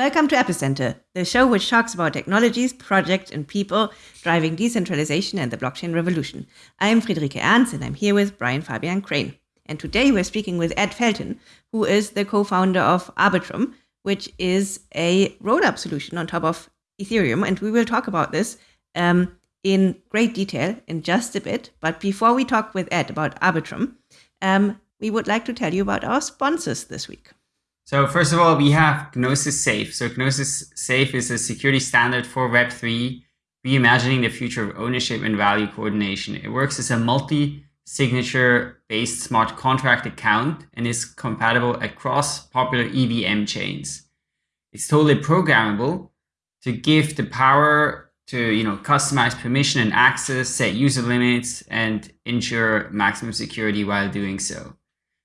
Welcome to Epicenter, the show which talks about technologies, projects, and people driving decentralization and the blockchain revolution. I'm Friederike Ernst, and I'm here with Brian Fabian Crain. And today we're speaking with Ed Felten, who is the co-founder of Arbitrum, which is a roll-up solution on top of Ethereum. And we will talk about this um, in great detail in just a bit. But before we talk with Ed about Arbitrum, um, we would like to tell you about our sponsors this week. So first of all, we have Gnosis Safe. So Gnosis Safe is a security standard for Web3, reimagining the future of ownership and value coordination. It works as a multi-signature based smart contract account and is compatible across popular EVM chains. It's totally programmable to give the power to you know customize permission and access, set user limits, and ensure maximum security while doing so.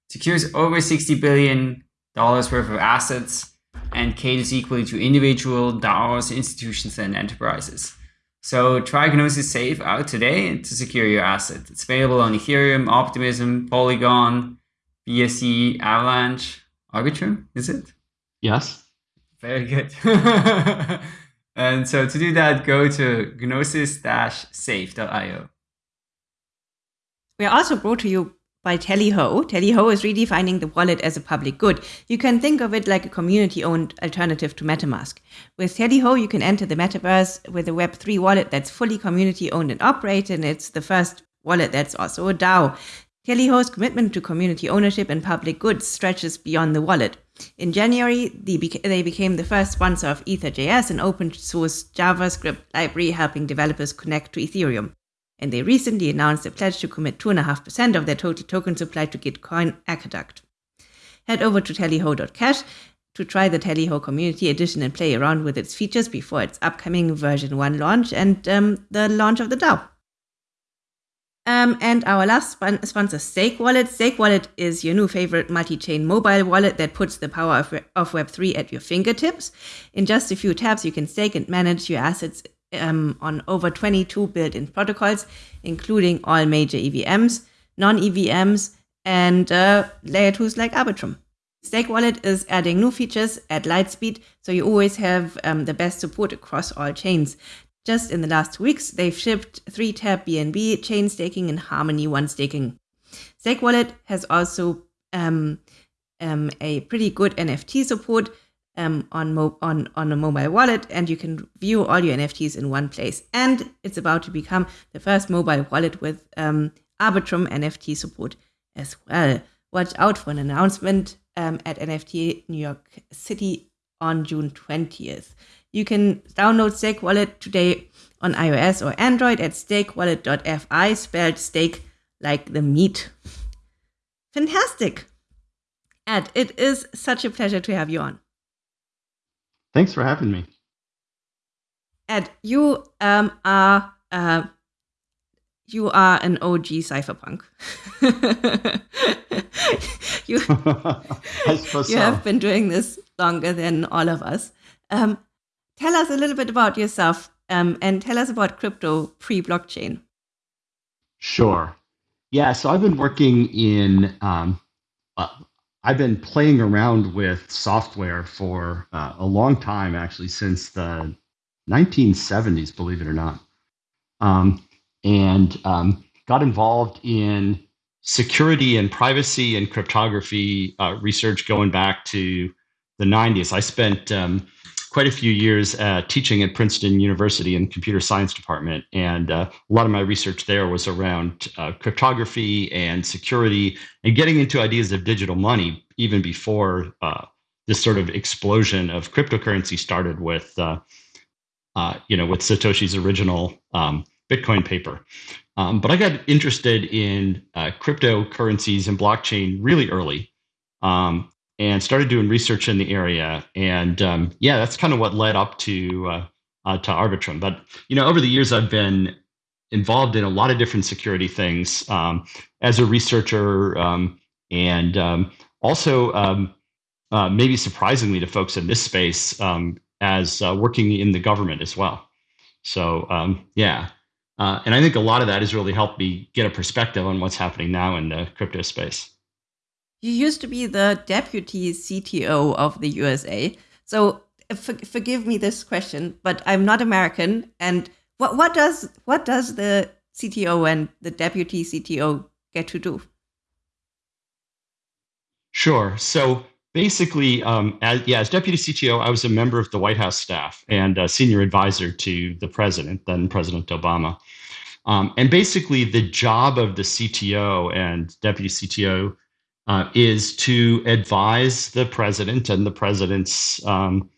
Secures over 60 billion dollars worth of assets and caters equally to individual DAOs, institutions, and enterprises. So try Gnosis Safe out today to secure your asset. It's available on Ethereum, Optimism, Polygon, BSC, Avalanche, Arbitrum, is it? Yes. Very good. and so to do that, go to gnosis-safe.io. We are also brought to you by Tallyho. Tallyho is redefining the wallet as a public good. You can think of it like a community-owned alternative to MetaMask. With Tallyho, you can enter the metaverse with a Web3 wallet that's fully community-owned and operated, and it's the first wallet that's also a DAO. Tallyho's commitment to community ownership and public goods stretches beyond the wallet. In January, they became the first sponsor of Ether.js, an open source JavaScript library helping developers connect to Ethereum and they recently announced a pledge to commit 2.5% of their total token supply to Gitcoin Aqueduct. Head over to tallyho.cash to try the Tallyho Community Edition and play around with its features before its upcoming version 1 launch and um, the launch of the DAO. Um, and our last sponsor, Steakwallet. Stake Wallet is your new favorite multi-chain mobile wallet that puts the power of, of Web3 at your fingertips. In just a few taps, you can stake and manage your assets um, on over 22 built-in protocols, including all major EVMs, non-EVMs, and uh, layer 2s like Arbitrum. Steakwallet is adding new features at light speed, so you always have um, the best support across all chains. Just in the last two weeks, they've shipped 3-tap BNB chain staking and Harmony One staking. Steakwallet has also um, um, a pretty good NFT support, um, on, mo- on, on a mobile wallet and you can view all your NFTs in one place. And it's about to become the first mobile wallet with um, Arbitrum NFT support as well. Watch out for an announcement um, at NFT New York City on June 20th. You can download Steakwallet today on iOS or Android at steakwallet.fi, spelled steak like the meat. Fantastic! Ed, it is such a pleasure to have you on. Thanks for having me. Ed, you um, are uh, you are an OG cypherpunk. you you so. have been doing this longer than all of us. Um, tell us a little bit about yourself um, and tell us about crypto pre-blockchain. Sure. Yeah, so I've been working in um, I've been playing around with software for uh, a long time, actually, since the 1970s, believe it or not. Um, and um, got involved in security and privacy and cryptography uh, research going back to the 90s. I spent um, quite a few years uh, teaching at Princeton University in the computer science department. And uh, a lot of my research there was around uh, cryptography and security and getting into ideas of digital money even before uh, this sort of explosion of cryptocurrency started with, uh, uh, you know, with Satoshi's original um, Bitcoin paper. Um, but I got interested in cryptocurrencies and blockchain really early. Um, and started doing research in the area. And um, yeah, that's kind of what led up to uh, uh, to Arbitrum. But you know, over the years, I've been involved in a lot of different security things um, as a researcher, um, and um, also um, uh, maybe surprisingly to folks in this space um, as uh, working in the government as well. So yeah. Uh, and I think a lot of that has really helped me get a perspective on what's happening now in the crypto space. You used to be the deputy CTO of the USA. So for, forgive me this question, but I'm not American. And what what does what does the CTO and the deputy CTO get to do? Sure. So basically, um, as, yeah, as deputy CTO, I was a member of the White House staff and a senior advisor to the president, then President Obama. Um, and basically, the job of the CTO and deputy CTO uh, is to advise the president and the president's um,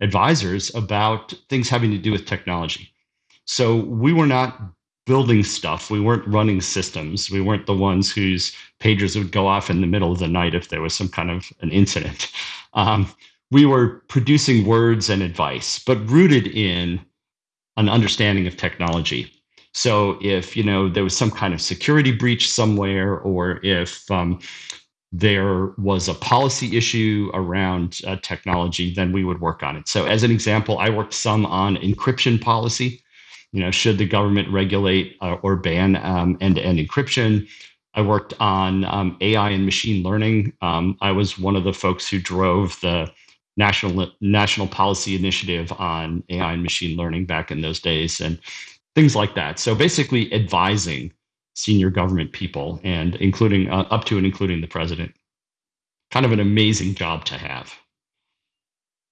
advisors about things having to do with technology. So we were not building stuff. We weren't running systems. We weren't the ones whose pagers would go off in the middle of the night if there was some kind of an incident. Um, we were producing words and advice, but rooted in an understanding of technology. So if you know there was some kind of security breach somewhere, or if um, there was a policy issue around uh, technology, then we would work on it. So, as an example, I worked some on encryption policy. You know, should the government regulate uh, or ban um, end-to-end encryption? I worked on um, AI and machine learning. Um, I was one of the folks who drove the national national policy initiative on AI and machine learning back in those days, and things like that. So, basically, advising senior government people, and including uh, up to and including the president. Kind of an amazing job to have.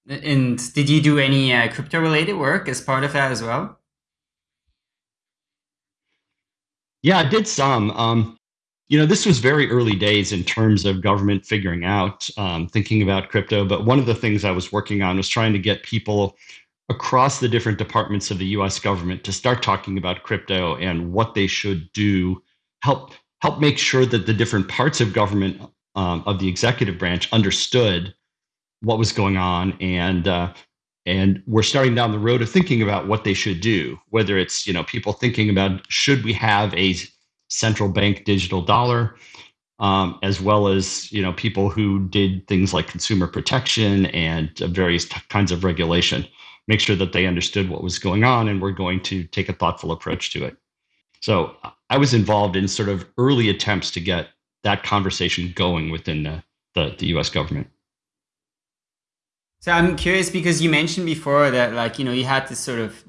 And did you do any uh, crypto related work as part of that as well? Yeah, I did some. Um, you know, this was very early days in terms of government figuring out, um, thinking about crypto. But one of the things I was working on was trying to get people across the different departments of the US government to start talking about crypto and what they should do, help help make sure that the different parts of government um, of the executive branch understood what was going on and uh, and we're starting down the road of thinking about what they should do whether it's you know people thinking about should we have a central bank digital dollar um, as well as you know people who did things like consumer protection and various kinds of regulation make sure that they understood what was going on and were going to take a thoughtful approach to it. So I was involved in sort of early attempts to get that conversation going within the, the, the US government. So I'm curious because you mentioned before that like, you know, you had this sort of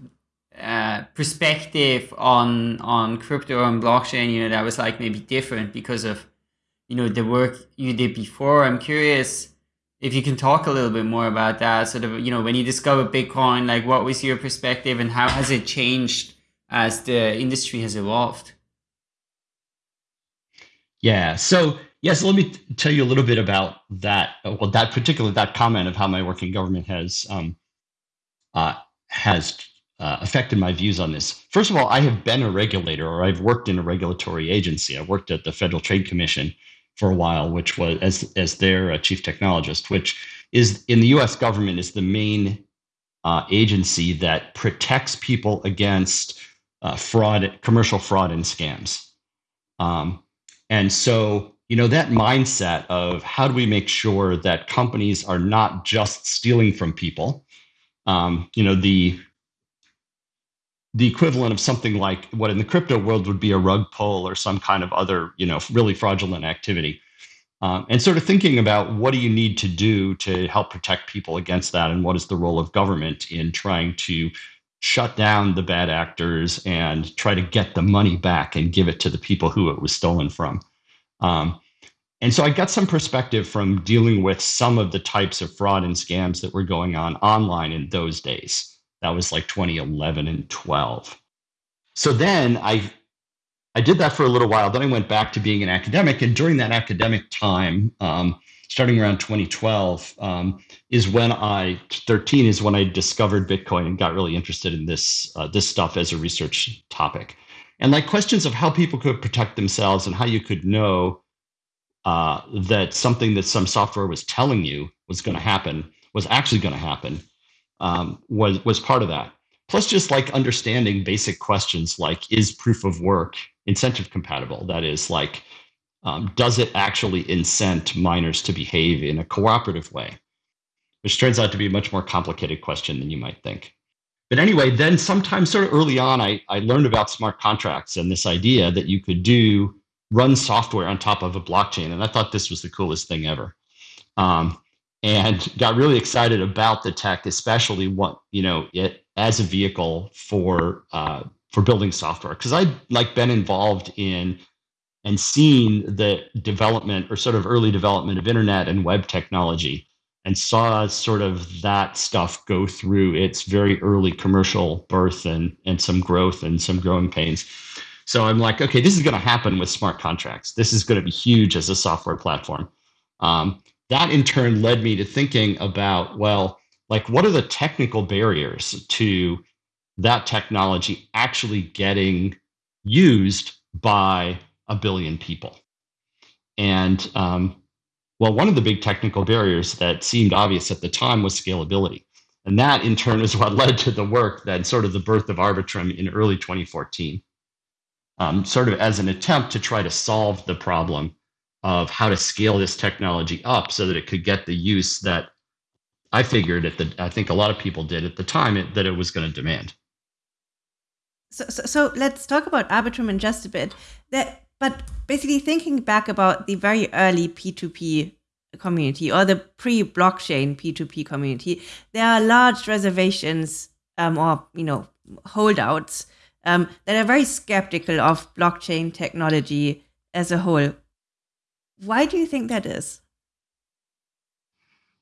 uh, perspective on on crypto and blockchain, you know, that was like maybe different because of, you know, the work you did before. I'm curious if you can talk a little bit more about that sort of you know when you discovered bitcoin like what was your perspective and how has it changed as the industry has evolved? Yeah so yes let me tell you a little bit about that well that particular that comment of how my work in government has um, uh, has uh, affected my views on this. First of all i have been a regulator or i've worked in a regulatory agency. I worked at the federal trade commission for a while, which was as as their uh, chief technologist, which is in the U.S. government is the main uh, agency that protects people against uh, fraud, commercial fraud, and scams. Um, and so, you know, that mindset of how do we make sure that companies are not just stealing from people. Um, you know, the the equivalent of something like what in the crypto world would be a rug pull or some kind of other, you know, really fraudulent activity. Um, and sort of thinking about what do you need to do to help protect people against that, and what is the role of government in trying to shut down the bad actors and try to get the money back and give it to the people who it was stolen from. Um, and so I got some perspective from dealing with some of the types of fraud and scams that were going on online in those days. That was like 2011 and 12. So then I I did that for a little while. Then I went back to being an academic, and during that academic time, um, starting around 2012, um, is when I 13 is when I discovered Bitcoin and got really interested in this uh, this stuff as a research topic, and like questions of how people could protect themselves and how you could know uh, that something that some software was telling you was going to happen was actually going to happen um, was was part of that. Plus, just like understanding basic questions like is proof of work incentive compatible? That is, like, um, does it actually incent miners to behave in a cooperative way? Which turns out to be a much more complicated question than you might think. But anyway, then sometime sort of early on, I, I learned about smart contracts and this idea that you could do run software on top of a blockchain. And I thought this was the coolest thing ever. Um, and got really excited about the tech, especially what you know it as a vehicle for uh, for building software. Because I'd like been involved in and seen the development or sort of early development of internet and web technology and saw sort of that stuff go through its very early commercial birth and and some growth and some growing pains. So I'm like, okay, this is going to happen with smart contracts. This is going to be huge as a software platform. Um, that in turn led me to thinking about, well, like what are the technical barriers to that technology actually getting used by a billion people? And um, well, one of the big technical barriers that seemed obvious at the time was scalability. And that in turn is what led to the work that sort of the birth of Arbitrum in early 2014, um, sort of as an attempt to try to solve the problem of how to scale this technology up so that it could get the use that I figured at the I think a lot of people did at the time it, that it was going to demand. So, so, so, let's talk about Arbitrum in just a bit. That, but basically thinking back about the very early P2P community or the pre-blockchain P2P community, there are large reservations um, or you know holdouts um, that are very skeptical of blockchain technology as a whole. Why do you think that is?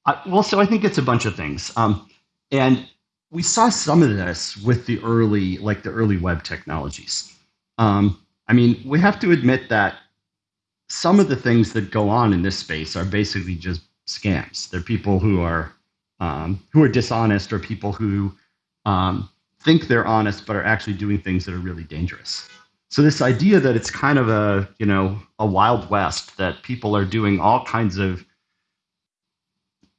Uh, well, so I think it's a bunch of things. Um, and we saw some of this with the early, like the early web technologies. Um, I mean, we have to admit that some of the things that go on in this space are basically just scams. They're people who are um, who are dishonest or people who um, think they're honest but are actually doing things that are really dangerous. So this idea that it's kind of a you know a wild west that people are doing all kinds of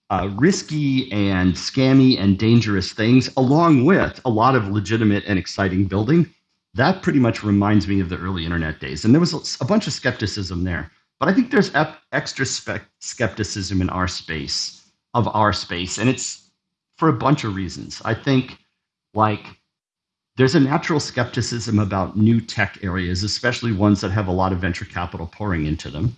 uh, risky and scammy and dangerous things, along with a lot of legitimate and exciting building. That pretty much reminds me of the early internet days. And there was a bunch of skepticism there. But I think there's extra skepticism in our space, of our space. And it's for a bunch of reasons. I think, like, there's a natural skepticism about new tech areas, especially ones that have a lot of venture capital pouring into them.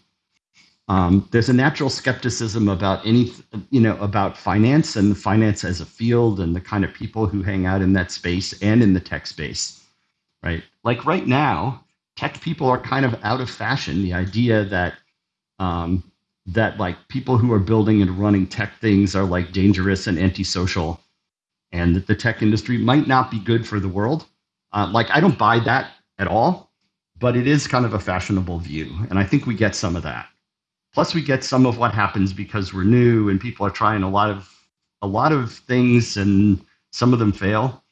Um, there's a natural skepticism about any, you know, about finance and finance as a field and the kind of people who hang out in that space and in the tech space, right? Like right now, tech people are kind of out of fashion. The idea that um, that like people who are building and running tech things are like dangerous and antisocial, and that the tech industry might not be good for the world. Uh, like I don't buy that at all, but it is kind of a fashionable view, and I think we get some of that. Plus, we get some of what happens because we're new and people are trying a lot of a lot of things, and some of them fail.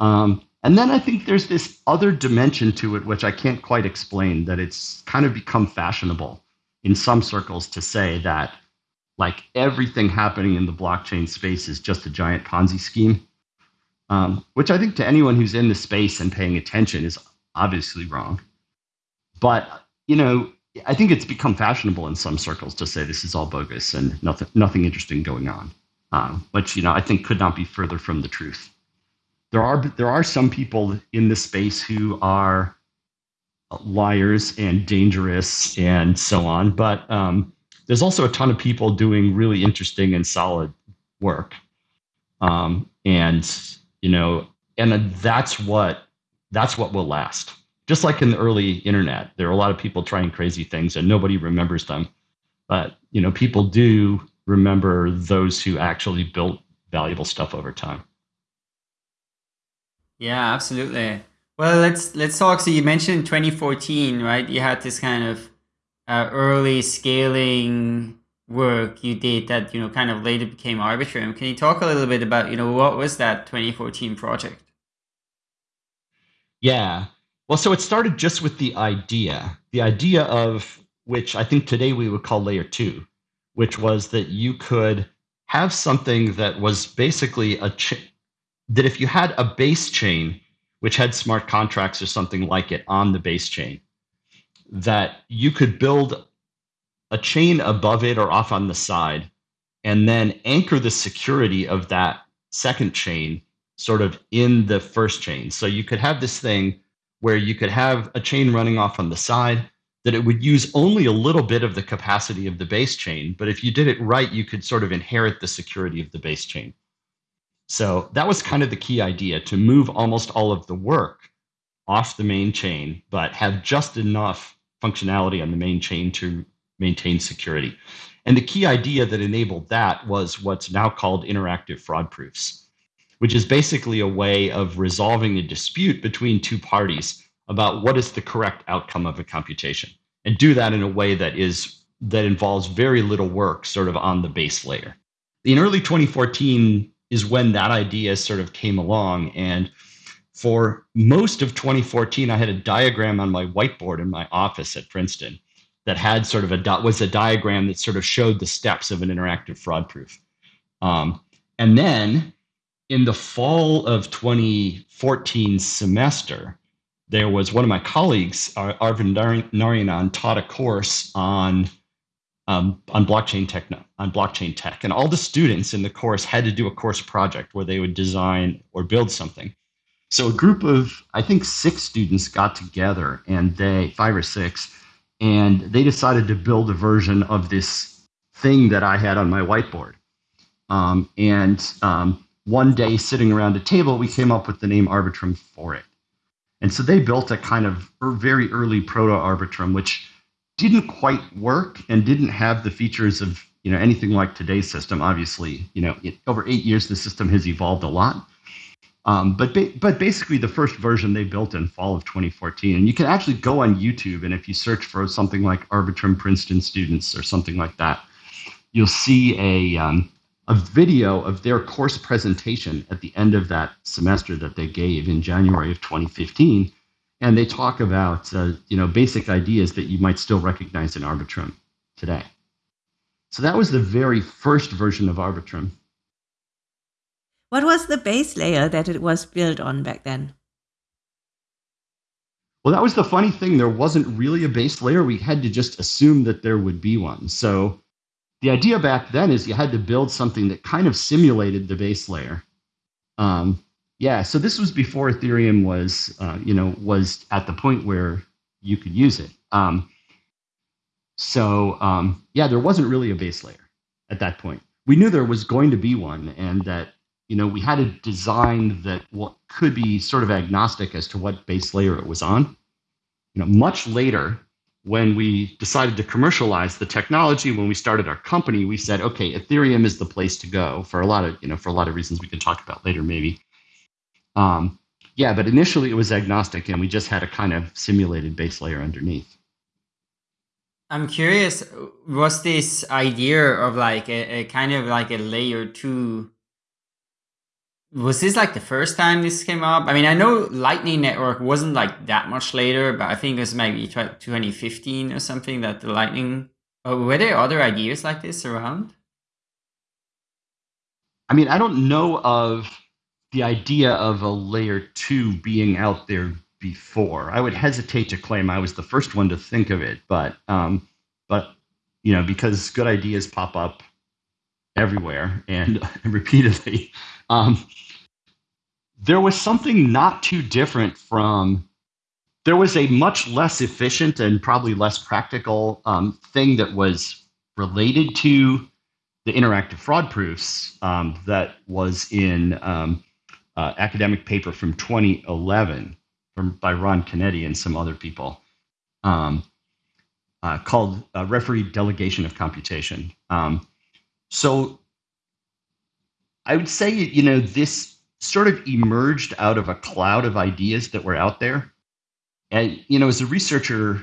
Um, and then I think there's this other dimension to it, which I can't quite explain. That it's kind of become fashionable in some circles to say that like everything happening in the blockchain space is just a giant Ponzi scheme, um, which I think to anyone who's in the space and paying attention is obviously wrong. But you know, I think it's become fashionable in some circles to say this is all bogus and nothing nothing interesting going on, um, which you know I think could not be further from the truth. There are there are some people in this space who are liars and dangerous and so on, but um, there's also a ton of people doing really interesting and solid work, um, and you know, and that's what that's what will last just like in the early internet, there are a lot of people trying crazy things and nobody remembers them. But you know, people do remember those who actually built valuable stuff over time. Yeah, absolutely. Well, let's let's talk. So you mentioned 2014, right? You had this kind of uh, early scaling work you did that you know kind of later became Arbitrum. Can you talk a little bit about you know what was that 2014 project? Yeah. Well, so it started just with the idea, the idea of which I think today we would call layer two, which was that you could have something that was basically a that if you had a base chain which had smart contracts or something like it on the base chain, that you could build a chain above it or off on the side, and then anchor the security of that second chain sort of in the first chain. So you could have this thing where you could have a chain running off on the side, that it would use only a little bit of the capacity of the base chain, but if you did it right, you could sort of inherit the security of the base chain. So that was kind of the key idea to move almost all of the work off the main chain, but have just enough functionality on the main chain to maintain security. And the key idea that enabled that was what's now called interactive fraud proofs, which is basically a way of resolving a dispute between two parties about what is the correct outcome of a computation and do that in a way that is that involves very little work sort of on the base layer. In early 2014 is when that idea sort of came along and for most of 2014 I had a diagram on my whiteboard in my office at Princeton that had sort of a was a diagram that sort of showed the steps of an interactive fraud proof. Um, and then in the fall of 2014 semester, there was one of my colleagues, Arvind Narayanan, taught a course on um, on blockchain tech on blockchain tech, and all the students in the course had to do a course project where they would design or build something. So a group of I think six students got together, and they five or six, and they decided to build a version of this thing that I had on my whiteboard. Um, and um, one day, sitting around a table, we came up with the name Arbitrum for it. And so they built a kind of very early proto Arbitrum, which didn't quite work and didn't have the features of you know anything like today's system. Obviously, you know, it, over eight years, the system has evolved a lot. Um, but ba- but basically, the first version they built in fall of 2014, and you can actually go on YouTube, and if you search for something like Arbitrum Princeton students or something like that, you'll see a um, a video of their course presentation at the end of that semester that they gave in January of 2015, and they talk about uh, you know basic ideas that you might still recognize in Arbitrum today. So that was the very first version of Arbitrum. What was the base layer that it was built on back then? Well, that was the funny thing. There wasn't really a base layer. We had to just assume that there would be one. So the idea back then is you had to build something that kind of simulated the base layer. Um, yeah, so this was before Ethereum was, uh, you know, was at the point where you could use it. Um, so um, yeah, there wasn't really a base layer at that point. We knew there was going to be one, and that you know, we had a design that what could be sort of agnostic as to what base layer it was on. You know, much later, when we decided to commercialize the technology, when we started our company, we said, okay, Ethereum is the place to go for a lot of, you know, for a lot of reasons we can talk about later, maybe. Um, yeah, but initially it was agnostic, and we just had a kind of simulated base layer underneath. I'm curious, was this idea of like a, a kind of like a layer two was this like the first time this came up? I mean, I know Lightning Network wasn't like that much later, but I think it was maybe 2015 or something that the Lightning. Oh, were there other ideas like this around? I mean, I don't know of the idea of a layer two being out there before. I would hesitate to claim I was the first one to think of it, but um, but you know, because good ideas pop up everywhere and repeatedly. Um, there was something not too different from. There was a much less efficient and probably less practical um, thing that was related to the interactive fraud proofs um, that was in um, uh, academic paper from 2011 from by Ran Canetti and some other people um, uh, called uh, referee delegation of computation. Um, so I would say, you know, this sort of emerged out of a cloud of ideas that were out there. And, you know, as a researcher,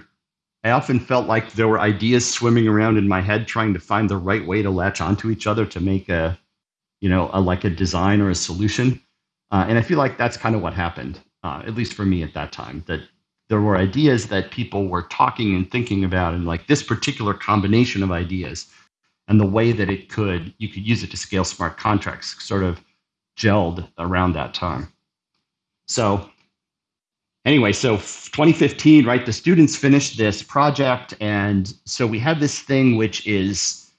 I often felt like there were ideas swimming around in my head trying to find the right way to latch onto each other to make a, you know, a, like a design or a solution. Uh, and I feel like that's kind of what happened, uh, at least for me at that time, that there were ideas that people were talking and thinking about, and like this particular combination of ideas and the way that it could you could use it to scale smart contracts sort of gelled around that time. So anyway, so 2015, right? The students finished this project, and so we have this thing which is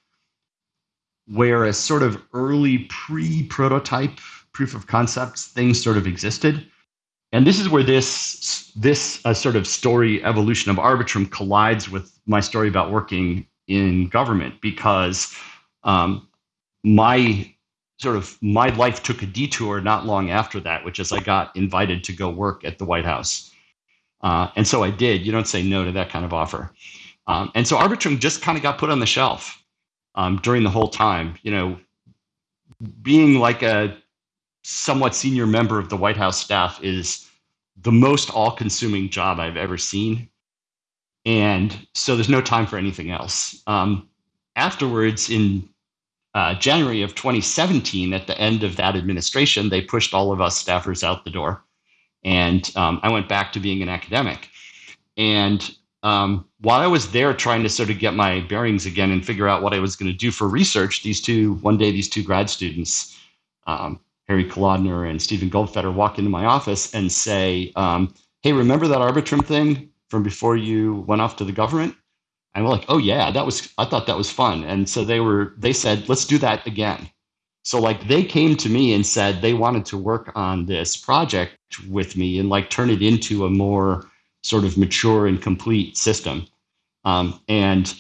where a sort of early pre-prototype proof of concepts thing sort of existed. and this is where this this uh, sort of story evolution of Arbitrum collides with my story about working in government because um, my sort of my life took a detour not long after that, which is I got invited to go work at the White House, uh, and so I did. You don't say no to that kind of offer, um, and so Arbitrum just kind of got put on the shelf um, during the whole time. You know, being like a somewhat senior member of the White House staff is the most all consuming job I've ever seen. And so there's no time for anything else. Um, afterwards, in uh, January of 2017, at the end of that administration, they pushed all of us staffers out the door. And um, I went back to being an academic. And um, while I was there trying to sort of get my bearings again and figure out what I was going to do for research, these two, one day, these two grad students, um, Harry Kalodner and Steven Goldfeder walk into my office and say, um, "Hey, remember that Arbitrum thing from before you went off to the government?" And we're like, "Oh yeah, that was. I thought that was fun." And so they were. They said, "Let's do that again." So like they came to me and said they wanted to work on this project with me and like turn it into a more sort of mature and complete system. Um, and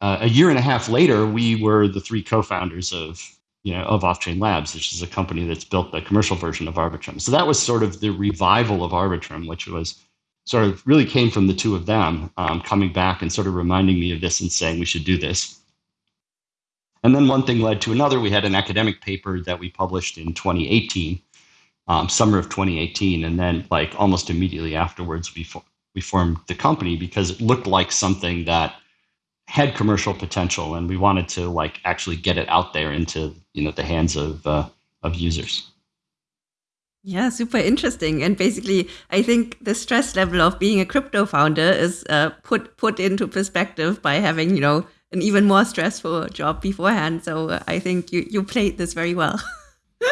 uh, a year and a half later, we were the three co-founders of you know, of Offchain Labs, which is a company that's built the commercial version of Arbitrum. So that was sort of the revival of Arbitrum, which was sort of really came from the two of them um, coming back and sort of reminding me of this and saying we should do this. And then one thing led to another. We had an academic paper that we published in 2018, um, summer of 2018, and then like almost immediately afterwards, we fo- we formed the company because it looked like something that had commercial potential, and we wanted to like actually get it out there into you know the hands of uh, of users. Yeah, super interesting. And basically, I think the stress level of being a crypto founder is uh, put put into perspective by having you know an even more stressful job beforehand. So uh, I think you you played this very well.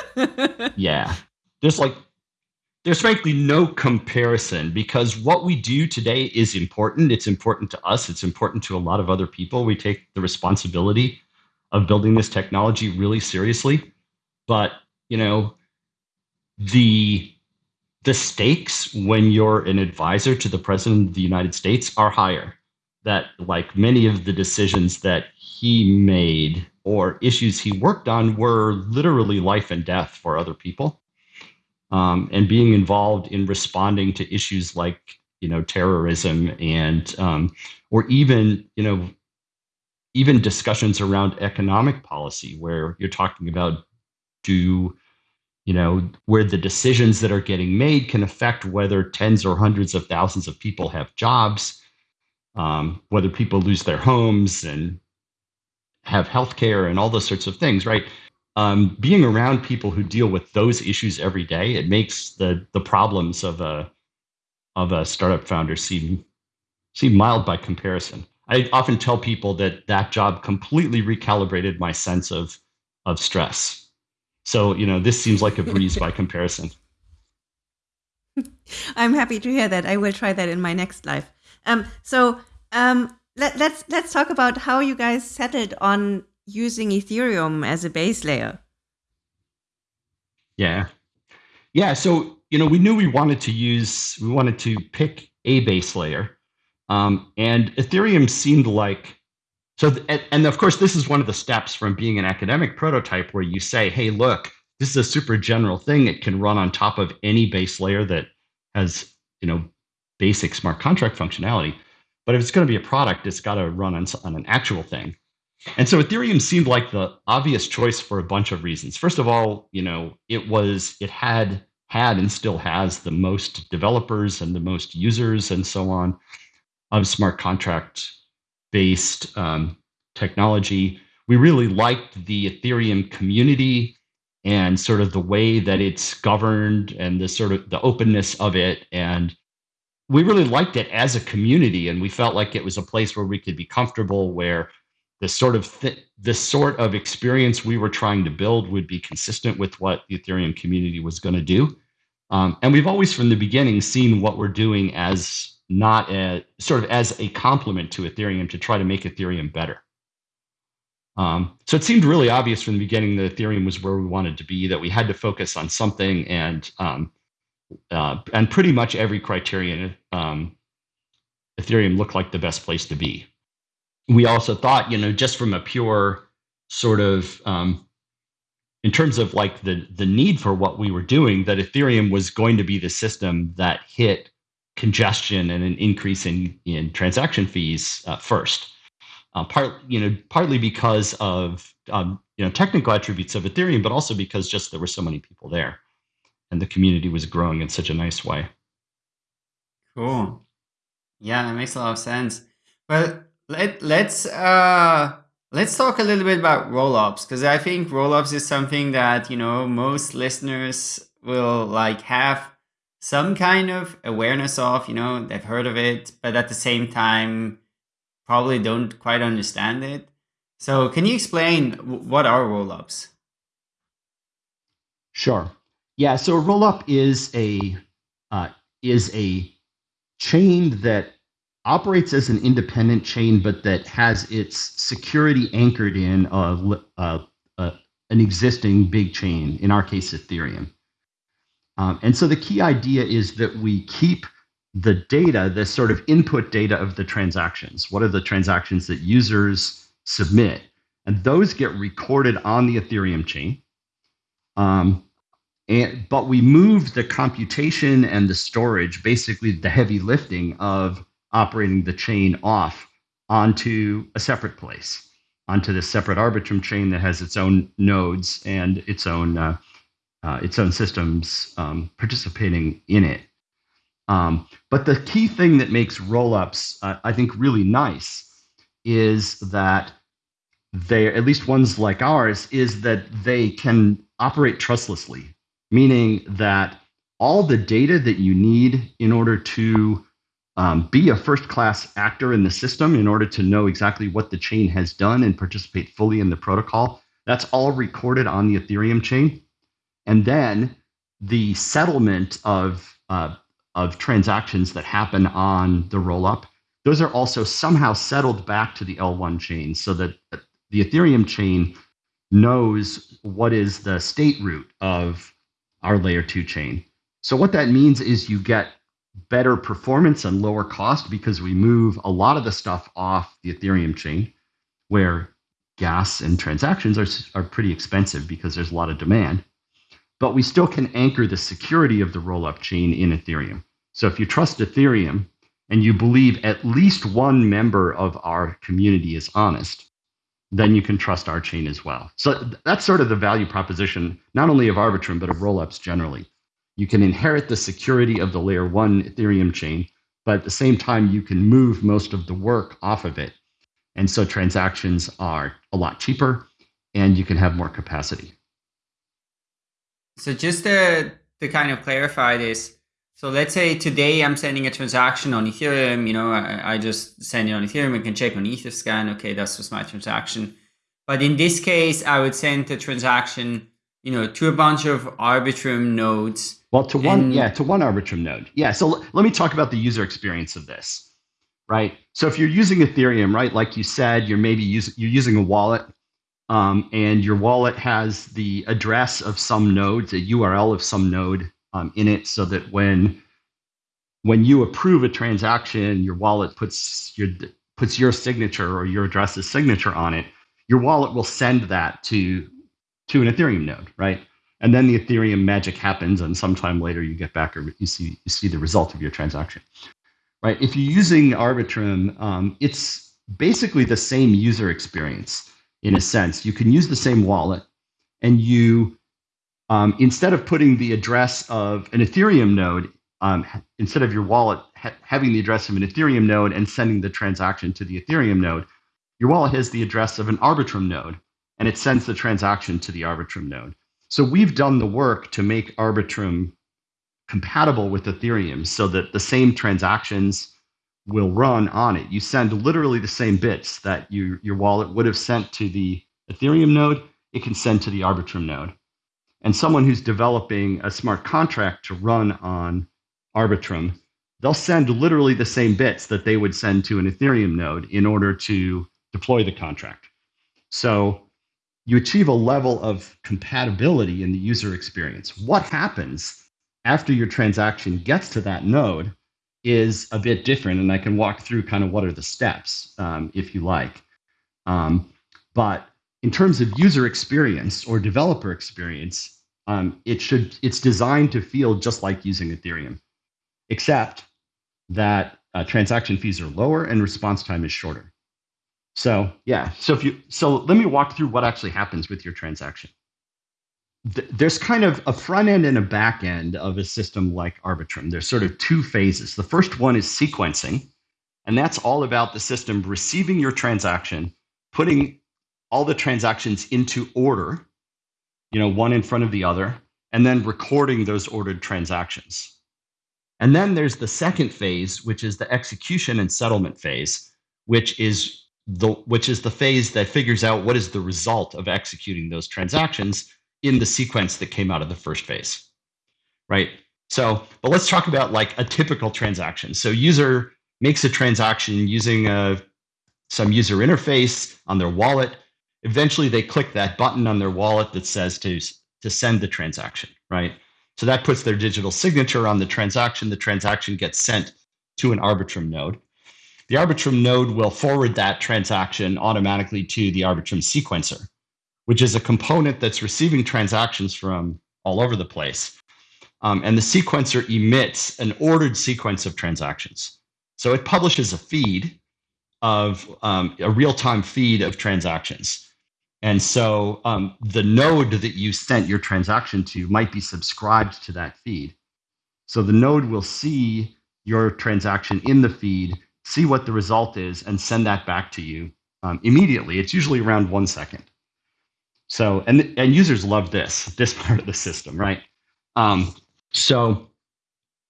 yeah, there's like there's frankly no comparison because what we do today is important. It's important to us. It's important to a lot of other people. We take the responsibility of building this technology really seriously. But, you know, the the stakes when you're an advisor to the president of the United States are higher. That like many of the decisions that he made or issues he worked on were literally life and death for other people um, and being involved in responding to issues like you know terrorism and um, or even you know even discussions around economic policy where you're talking about do you know where the decisions that are getting made can affect whether tens or hundreds of thousands of people have jobs um, whether people lose their homes and have health care and all those sorts of things right um, being around people who deal with those issues every day, it makes the the problems of a of a startup founder seem seem mild by comparison. I often tell people that that job completely recalibrated my sense of of stress. So you know, this seems like a breeze by comparison. I'm happy to hear that. I will try that in my next life. Um, so um, let, let's let's talk about how you guys settled on using Ethereum as a base layer? Yeah. Yeah. So, you know, we knew we wanted to use, we wanted to pick a base layer. Um, and Ethereum seemed like, so, and, and of course, this is one of the steps from being an academic prototype where you say, hey, look, this is a super general thing. It can run on top of any base layer that has, you know, basic smart contract functionality. But if it's going to be a product, it's got to run on, on an actual thing. And so Ethereum seemed like the obvious choice for a bunch of reasons. First of all, you know, it was it had had and still has the most developers and the most users and so on of smart contract based um, technology. We really liked the Ethereum community and sort of the way that it's governed and the sort of the openness of it and we really liked it as a community and we felt like it was a place where we could be comfortable where the sort of th- the sort of experience we were trying to build would be consistent with what the Ethereum community was going to do. Um, and we've always, from the beginning, seen what we're doing as not a sort of as a complement to Ethereum to try to make Ethereum better. Um, so it seemed really obvious from the beginning that Ethereum was where we wanted to be, that we had to focus on something, and um, uh, and pretty much every criterion, um, Ethereum looked like the best place to be. We also thought, you know, just from a pure sort of um, in terms of like the the need for what we were doing, that Ethereum was going to be the system that hit congestion and an increase in in transaction fees uh, first. Uh, part you know partly because of um, you know technical attributes of Ethereum, but also because just there were so many people there, and the community was growing in such a nice way. Cool. Yeah, that makes a lot of sense. Well, let let's uh let's talk a little bit about rollups because I think rollups is something that you know most listeners will like have some kind of awareness of. You know, they've heard of it, but at the same time, probably don't quite understand it. So, can you explain what are rollups? Sure. Yeah. So a rollup is a uh, is a chain that operates as an independent chain, but that has its security anchored in a, a, a, an existing big chain, in our case, Ethereum. Um, and so the key idea is that we keep the data, the sort of input data of the transactions. What are the transactions that users submit? And those get recorded on the Ethereum chain. Um, and, but we move the computation and the storage, basically the heavy lifting of operating the chain off onto a separate place, onto this separate Arbitrum chain that has its own nodes and its own uh, uh, its own systems um, participating in it. Um, but the key thing that makes rollups, uh, I think, really nice is that they, at least ones like ours, is that they can operate trustlessly, meaning that all the data that you need in order to um, be a first class actor in the system in order to know exactly what the chain has done and participate fully in the protocol. That's all recorded on the Ethereum chain. And then the settlement of, uh, of transactions that happen on the rollup, those are also somehow settled back to the L1 chain so that the Ethereum chain knows what is the state root of our layer two chain. So what that means is you get better performance and lower cost because we move a lot of the stuff off the Ethereum chain where gas and transactions are, are pretty expensive because there's a lot of demand. But we still can anchor the security of the rollup chain in Ethereum. So if you trust Ethereum and you believe at least one member of our community is honest, then you can trust our chain as well. So that's sort of the value proposition, not only of Arbitrum, but of rollups generally you can inherit the security of the layer one Ethereum chain, but at the same time, you can move most of the work off of it. And so transactions are a lot cheaper and you can have more capacity. So just to, to kind of clarify this, so let's say today I'm sending a transaction on Ethereum, you know, I, I just send it on Ethereum, I can check on Etherscan, okay, that's just my transaction. But in this case, I would send the transaction, you know, to a bunch of Arbitrum nodes well, to one, and, yeah, to one Arbitrum node. Yeah. So let me talk about the user experience of this, right? So if you're using Ethereum, right, like you said, you're maybe using you're using a wallet, um, and your wallet has the address of some node, the URL of some node um, in it, so that when when you approve a transaction, your wallet puts your puts your signature or your address's signature on it. Your wallet will send that to to an Ethereum node, right? and then the Ethereum magic happens, and sometime later you get back or you see you see the result of your transaction. Right? If you're using Arbitrum, um, it's basically the same user experience in a sense. You can use the same wallet, and you um, instead of putting the address of an Ethereum node, um, instead of your wallet ha- having the address of an Ethereum node and sending the transaction to the Ethereum node, your wallet has the address of an Arbitrum node, and it sends the transaction to the Arbitrum node. So we've done the work to make Arbitrum compatible with Ethereum so that the same transactions will run on it. You send literally the same bits that you, your wallet would have sent to the Ethereum node, it can send to the Arbitrum node. And someone who's developing a smart contract to run on Arbitrum, they'll send literally the same bits that they would send to an Ethereum node in order to deploy the contract. So you achieve a level of compatibility in the user experience. What happens after your transaction gets to that node is a bit different. And I can walk through kind of what are the steps um, if you like. Um, but in terms of user experience or developer experience, um, it should it's designed to feel just like using Ethereum, except that uh, transaction fees are lower and response time is shorter. So yeah, so if you so let me walk through what actually happens with your transaction. Th- there's kind of a front end and a back end of a system like Arbitrum. There's sort of hmm. two phases. The first one is sequencing, and that's all about the system receiving your transaction, putting all the transactions into order, you know, one in front of the other, and then recording those ordered transactions. And then there's the second phase, which is the execution and settlement phase, which is the which is the phase that figures out what is the result of executing those transactions in the sequence that came out of the first phase. Right? So, but let's talk about like a typical transaction. So user makes a transaction using a, uh, some user interface on their wallet. Eventually they click that button on their wallet that says to, to send the transaction, right? So that puts their digital signature on the transaction. The transaction gets sent to an Arbitrum node. The Arbitrum node will forward that transaction automatically to the Arbitrum sequencer, which is a component that's receiving transactions from all over the place. Um, and the sequencer emits an ordered sequence of transactions. So it publishes a feed of um, a real time feed of transactions. And so um, the node that you sent your transaction to might be subscribed to that feed. So the node will see your transaction in the feed, see what the result is, and send that back to you um, immediately. It's usually around one second. So and and users love this this part of the system, right? Um, so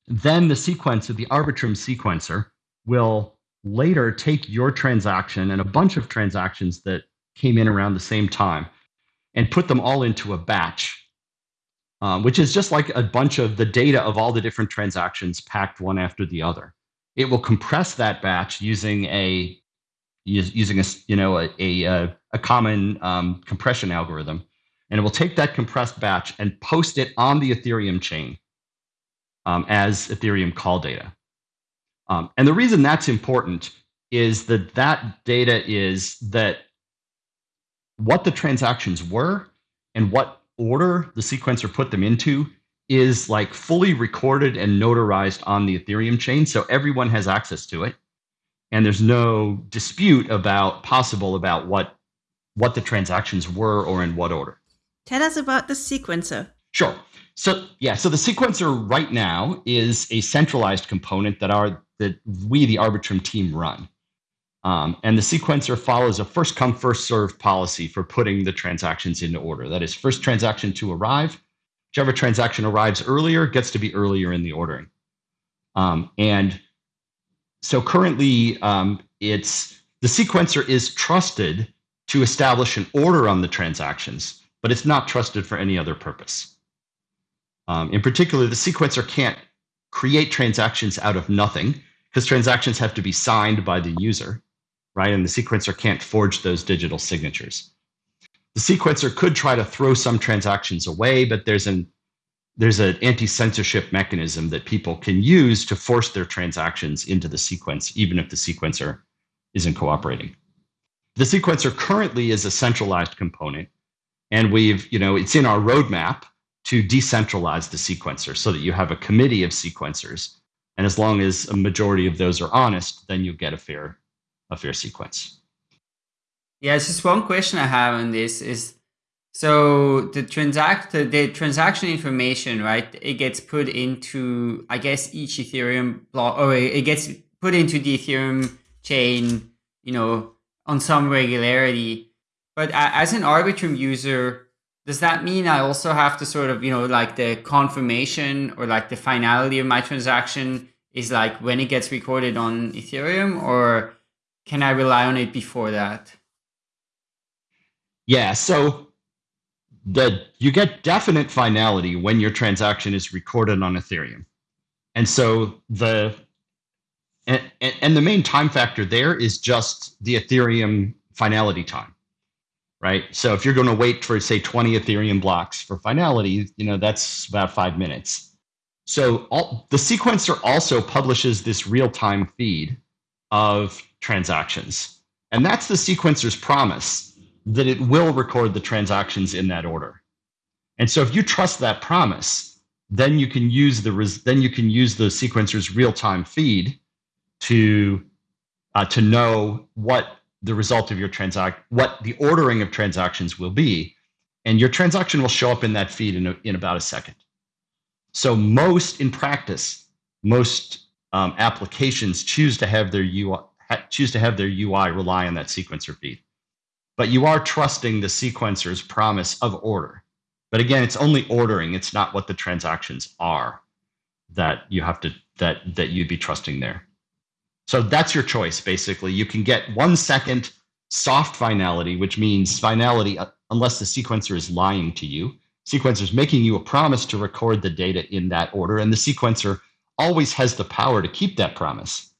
then the sequence of the Arbitrum sequencer will later take your transaction and a bunch of transactions that came in around the same time and put them all into a batch, um, which is just like a bunch of the data of all the different transactions packed one after the other. It will compress that batch using a using a you know a a, a common um, compression algorithm, and it will take that compressed batch and post it on the Ethereum chain um, as Ethereum call data. Um, and the reason that's important is that that data is that what the transactions were and what order the sequencer put them into is like fully recorded and notarized on the Ethereum chain. So everyone has access to it. And there's no dispute about possible about what what the transactions were or in what order. Tell us about the sequencer. Sure. So yeah, so the sequencer right now is a centralized component that our that we, the Arbitrum team, run. Um, and the sequencer follows a first come, first served policy for putting the transactions into order. That is, first transaction to arrive. Whichever transaction arrives earlier gets to be earlier in the ordering. Um, and so currently, um, it's the sequencer is trusted to establish an order on the transactions, but it's not trusted for any other purpose. Um, in particular, the sequencer can't create transactions out of nothing because transactions have to be signed by the user right? And the sequencer can't forge those digital signatures. The sequencer could try to throw some transactions away, but there's an there's an anti-censorship mechanism that people can use to force their transactions into the sequence, even if the sequencer isn't cooperating. The sequencer currently is a centralized component, and we've, you know, it's in our roadmap to decentralize the sequencer so that you have a committee of sequencers. And as long as a majority of those are honest, then you get a fair a fair sequence. Yeah, it's just one question I have on this is so the transact the transaction information, right? It gets put into I guess each Ethereum block or it gets put into the Ethereum chain, you know, on some regularity. But as an Arbitrum user, does that mean I also have to sort of, you know, like the confirmation or like the finality of my transaction is like when it gets recorded on Ethereum or can I rely on it before that? Yeah, so the you get definite finality when your transaction is recorded on Ethereum. And so the and, and the main time factor there is just the Ethereum finality time. Right? So if you're going to wait for say 20 Ethereum blocks for finality, you know, that's about 5 minutes. So all, the sequencer also publishes this real-time feed of transactions. And that's the sequencer's promise that it will record the transactions in that order. And so if you trust that promise, then you can use the then you can use the sequencer's real-time feed to uh, to know what the result of your transact what the ordering of transactions will be, and your transaction will show up in that feed in, a, in about a second. So most in practice, most um, applications choose to have their UI choose to have their UI rely on that sequencer feed. But you are trusting the sequencer's promise of order. But again, it's only ordering, it's not what the transactions are that you have to that that you'd be trusting there. So that's your choice basically. You can get 1 second soft finality, which means finality uh, unless the sequencer is lying to you sequencer is making you a promise to record the data in that order, and the sequencer always has the power to keep that promise.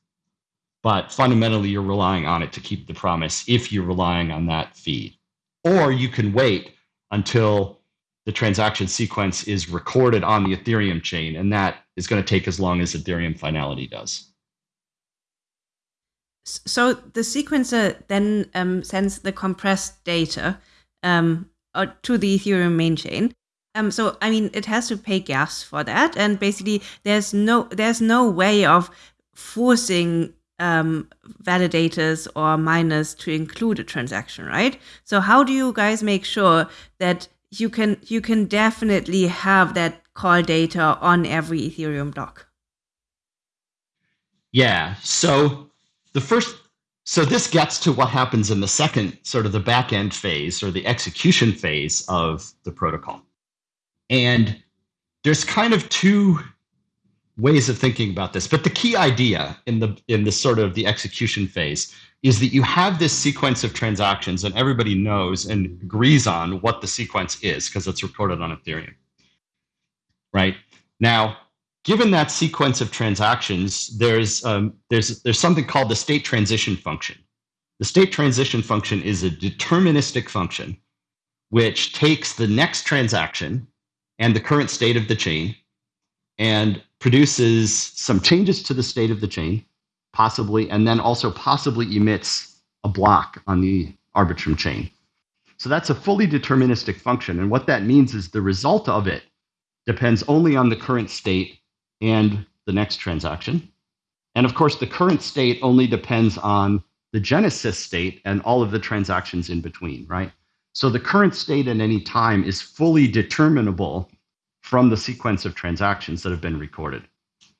But fundamentally, you're relying on it to keep the promise if you're relying on that feed. Or you can wait until the transaction sequence is recorded on the Ethereum chain, and that is going to take as long as Ethereum finality does. So the sequencer then um, sends the compressed data um, uh, to the Ethereum main chain. Um, so I mean, it has to pay gas for that, and basically, there's no there's no way of forcing um, validators or miners to include a transaction, right? So how do you guys make sure that you can you can definitely have that call data on every Ethereum block? Yeah. So the first so this gets to what happens in the second sort of the back end phase or the execution phase of the protocol. And there's kind of two ways of thinking about this, but the key idea in the in the sort of the execution phase is that you have this sequence of transactions and everybody knows and agrees on what the sequence is because it's recorded on Ethereum. Right? Now, given that sequence of transactions, there's, um, there's, there's something called the state transition function. The state transition function is a deterministic function which takes the next transaction and the current state of the chain and produces some changes to the state of the chain, possibly, and then also possibly emits a block on the Arbitrum chain. So that's a fully deterministic function. And what that means is the result of it depends only on the current state and the next transaction. And of course, the current state only depends on the genesis state and all of the transactions in between, right? So the current state at any time is fully determinable from the sequence of transactions that have been recorded.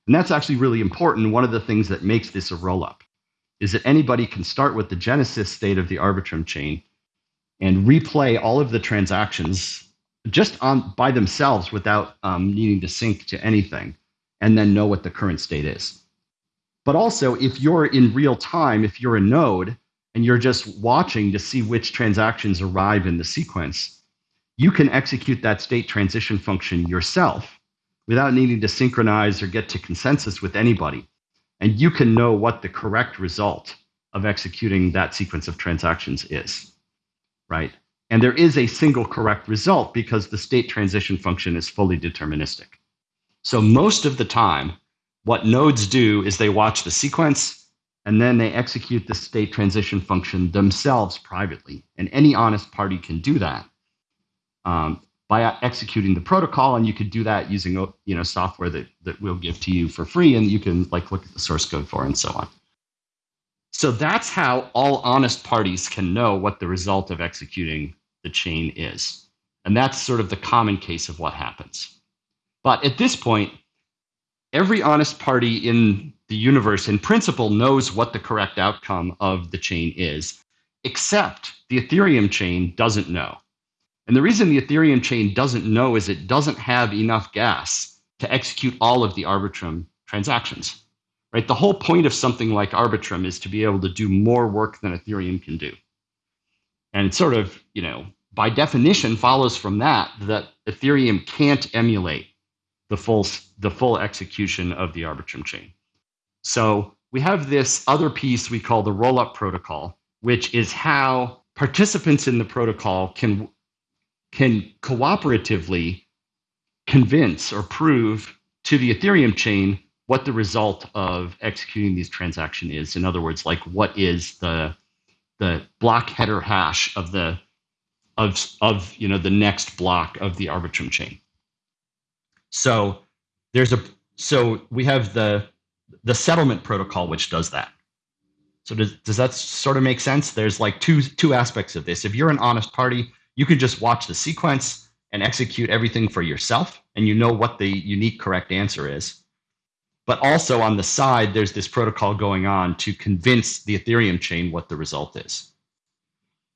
And that's actually really important. One of the things that makes this a rollup is that anybody can start with the genesis state of the Arbitrum chain and replay all of the transactions just on by themselves without um, needing to sync to anything and then know what the current state is. But also, if you're in real time, if you're a node and you're just watching to see which transactions arrive in the sequence, you can execute that state transition function yourself without needing to synchronize or get to consensus with anybody. And you can know what the correct result of executing that sequence of transactions is, right? And there is a single correct result because the state transition function is fully deterministic. So most of the time, what nodes do is they watch the sequence and then they execute the state transition function themselves privately. And any honest party can do that um, by executing the protocol. And you could do that using you know software that, that we'll give to you for free and you can like look at the source code for and so on. So that's how all honest parties can know what the result of executing the chain is. And that's sort of the common case of what happens. But at this point, every honest party in the universe, in principle, knows what the correct outcome of the chain is, except the Ethereum chain doesn't know. And the reason the Ethereum chain doesn't know is it doesn't have enough gas to execute all of the Arbitrum transactions. Right? The whole point of something like Arbitrum is to be able to do more work than Ethereum can do. And it sort of, you know, by definition follows from that that Ethereum can't emulate the full the full execution of the Arbitrum chain. So we have this other piece we call the rollup protocol, which is how participants in the protocol can can cooperatively convince or prove to the Ethereum chain what the result of executing these transaction is. In other words, like what is the the block header hash of the of of you know the next block of the Arbitrum chain. So there's a so we have the the settlement protocol which does that. So does does that sort of make sense? There's like two two aspects of this. If you're an honest party, you can just watch the sequence and execute everything for yourself and you know what the unique correct answer is. But also on the side, there's this protocol going on to convince the Ethereum chain what the result is.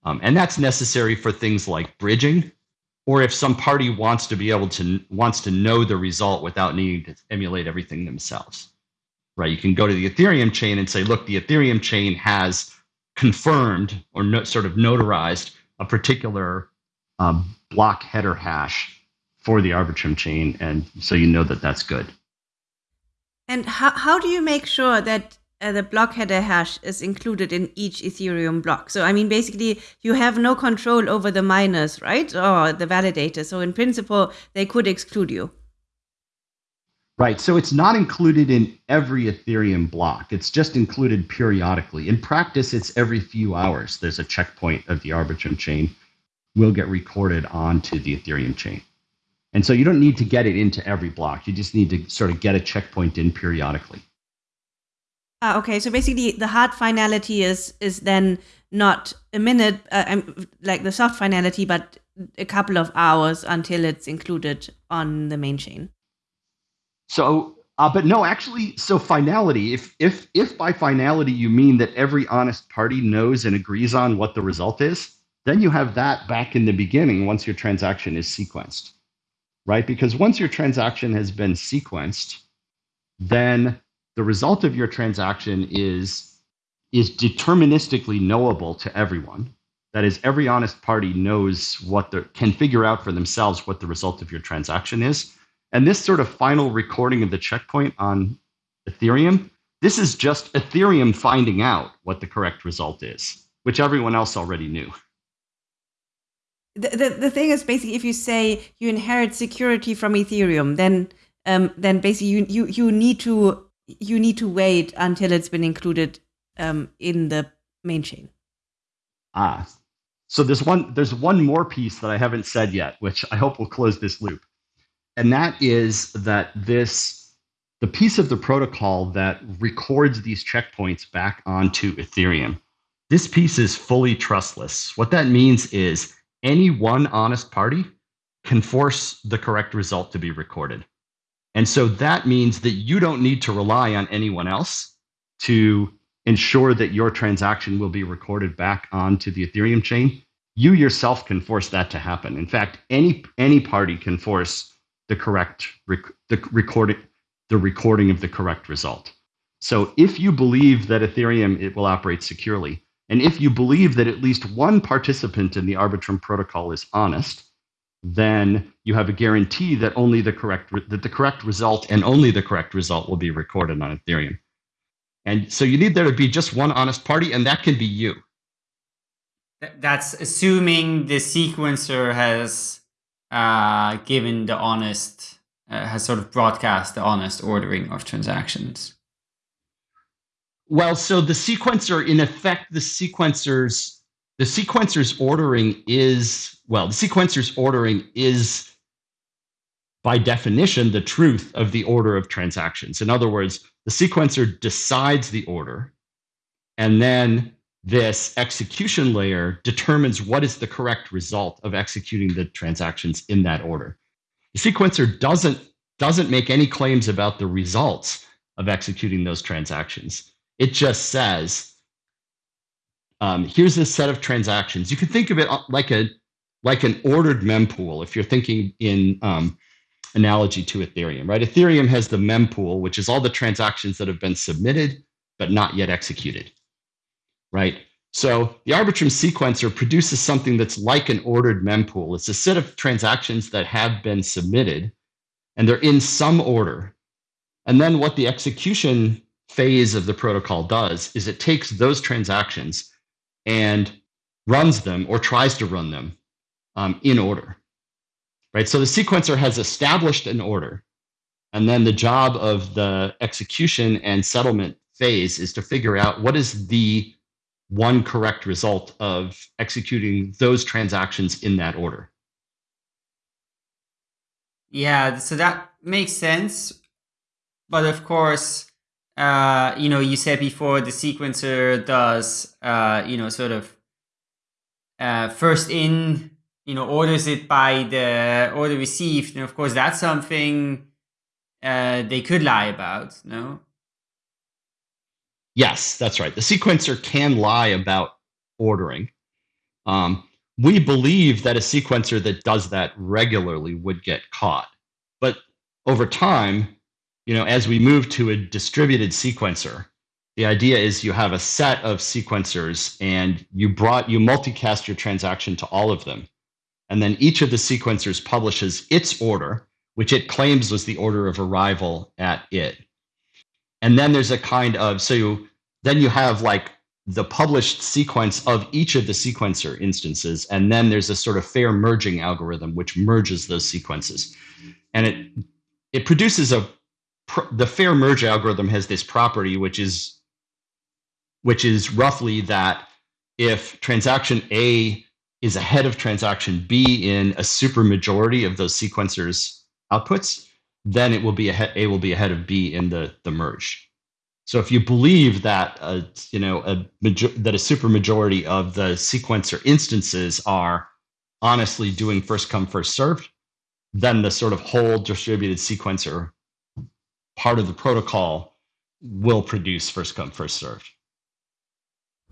Um, and that's necessary for things like bridging, or if some party wants to be able to wants to know the result without needing to emulate everything themselves. Right? You can go to the Ethereum chain and say, look, the Ethereum chain has confirmed or no, sort of notarized a particular um, block header hash for the Arbitrum chain, and so you know that that's good. And how, how do you make sure that uh, the block header hash is included in each Ethereum block? So, I mean, basically, you have no control over the miners, right? Or the validator. So, in principle, they could exclude you. Right. So, it's not included in every Ethereum block, it's just included periodically. In practice, it's every few hours. There's a checkpoint of the Arbitrum chain will get recorded onto the Ethereum chain. And so you don't need to get it into every block. You just need to sort of get a checkpoint in periodically. Ah, okay. So basically, the hard finality is is then not a minute, uh, like the soft finality, but a couple of hours until it's included on the main chain. So, uh, but no, actually, so finality. If if if by finality you mean that every honest party knows and agrees on what the result is, then you have that back in the beginning once your transaction is sequenced right? Because once your transaction has been sequenced, then the result of your transaction is is deterministically knowable to everyone. That is, every honest party knows what the can figure out for themselves what the result of your transaction is. And this sort of final recording of the checkpoint on Ethereum, this is just Ethereum finding out what the correct result is, which everyone else already knew the, the, the thing is basically if you say you inherit security from ethereum then um, then basically you, you you need to you need to wait until it's been included um, in the main chain. Ah. So there's one there's one more piece that i haven't said yet which i hope will close this loop. And that is that this the piece of the protocol that records these checkpoints back onto ethereum this piece is fully trustless. What that means is any one honest party can force the correct result to be recorded. And so that means that you don't need to rely on anyone else to ensure that your transaction will be recorded back onto the Ethereum chain. You yourself can force that to happen. In fact, any any party can force the correct rec- the recording the recording of the correct result. So if you believe that Ethereum it will operate securely, and if you believe that at least one participant in the Arbitrum protocol is honest, then you have a guarantee that only the correct that the correct result and only the correct result will be recorded on Ethereum. And so you need there to be just one honest party, and that can be you. That's assuming the sequencer has uh, given the honest, uh, has sort of broadcast the honest ordering of transactions. Well, so the sequencer, in effect, the sequencers, the sequencer's ordering is well, the sequencer's ordering is by definition the truth of the order of transactions. In other words, the sequencer decides the order, and then this execution layer determines what is the correct result of executing the transactions in that order. The sequencer doesn't doesn't make any claims about the results of executing those transactions. It just says, um, here's a set of transactions. You can think of it uh, like a like an ordered mempool if you're thinking in um, analogy to Ethereum, right? Ethereum has the mempool, which is all the transactions that have been submitted but not yet executed, right? So the Arbitrum sequencer produces something that's like an ordered mempool. It's a set of transactions that have been submitted and they're in some order. And then what the execution phase of the protocol does is it takes those transactions and runs them or tries to run them um, in order. Right? So the sequencer has established an order. And then the job of the execution and settlement phase is to figure out what is the one correct result of executing those transactions in that order. Yeah, so that makes sense. But of course, uh, you know, you said before the sequencer does, uh, you know, sort of uh, first in, you know, orders it by the order received. And of course, that's something uh, they could lie about, no? Yes, that's right. The sequencer can lie about ordering. Um, we believe that a sequencer that does that regularly would get caught. But over time, you know, as we move to a distributed sequencer, the idea is you have a set of sequencers and you brought you multicast your transaction to all of them. And then each of the sequencers publishes its order, which it claims was the order of arrival at it. And then there's a kind of so you, then you have like the published sequence of each of the sequencer instances, and then there's a sort of fair merging algorithm which merges those sequences, and it it produces a the fair merge algorithm has this property which is which is roughly that if transaction A is ahead of transaction B in a supermajority of those sequencers outputs, then it will be ahead, A will be ahead of B in the, the merge. So if you believe that a, you know a that a supermajority of the sequencer instances are honestly doing first come first served, then the sort of whole distributed sequencer part of the protocol will produce first come first served.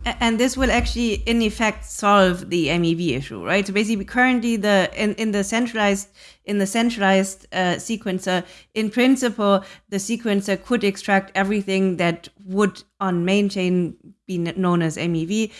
And this will actually, in effect, solve the MEV issue, right? So basically, currently, the in, in the centralized in the centralized uh, sequencer, in principle, the sequencer could extract everything that would on main chain be known as MEV.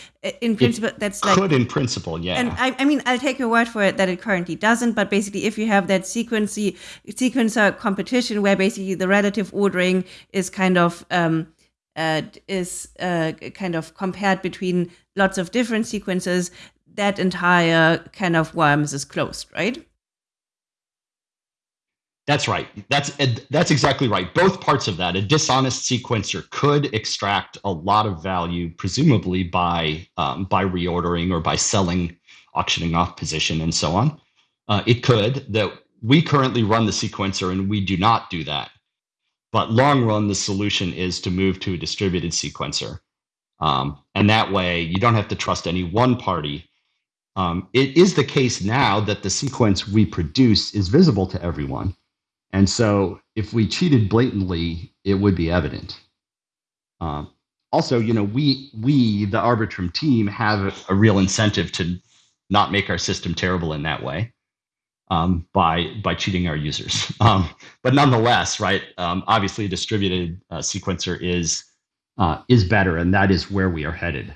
In principle, it that's like could in principle, yeah. And I, I, mean, I'll take your word for it that it currently doesn't. But basically, if you have that sequency sequencer competition where basically the relative ordering is kind of um, uh, is uh, kind of compared between lots of different sequences, that entire kind of worms is closed, right? That's right. That's that's exactly right. Both parts of that. A dishonest sequencer could extract a lot of value, presumably by um, by reordering or by selling, auctioning off position, and so on. Uh, it could. That we currently run the sequencer, and we do not do that. But long run, the solution is to move to a distributed sequencer, um, and that way you don't have to trust any one party. Um, it is the case now that the sequence we produce is visible to everyone and so if we cheated blatantly, it would be evident. Um, also, you know, we we the Arbitrum team have a, a, real incentive to not make our system terrible in that way um, by by cheating our users. Um, but nonetheless, right? Um, obviously, a distributed uh, sequencer is uh, is better, and that is where we are headed.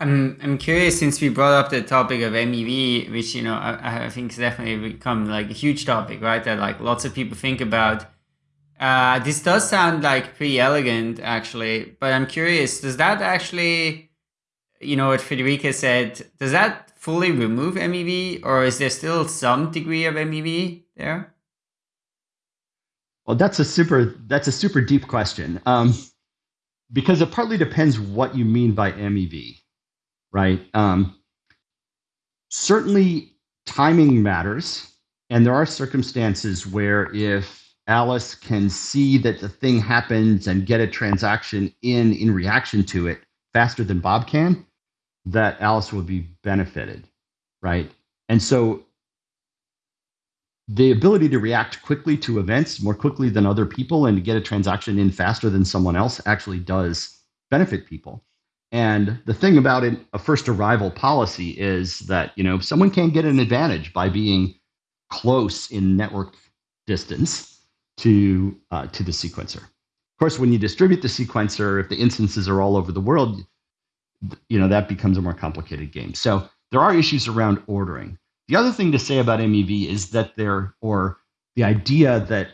I'm I'm curious since we brought up the topic of MEV, which you know I, I think has definitely become like a huge topic, right? That like lots of people think about. Uh, this does sound like pretty elegant, actually, but I'm curious. Does that actually, you know, what Friederike said, does that fully remove MEV, or is there still some degree of MEV there? Well, that's a super that's a super deep question, um, because it partly depends what you mean by MEV right? Um, certainly, timing matters. And there are circumstances where if Alice can see that the thing happens and get a transaction in in reaction to it faster than Bob can, that Alice will be benefited, right? And so the ability to react quickly to events more quickly than other people and to get a transaction in faster than someone else actually does benefit people. And the thing about it, a first arrival policy is that you know someone can get an advantage by being close in network distance to uh, to the sequencer. Of course, when you distribute the sequencer, if the instances are all over the world, you know that becomes a more complicated game. So there are issues around ordering. The other thing to say about MEV is that there, or the idea that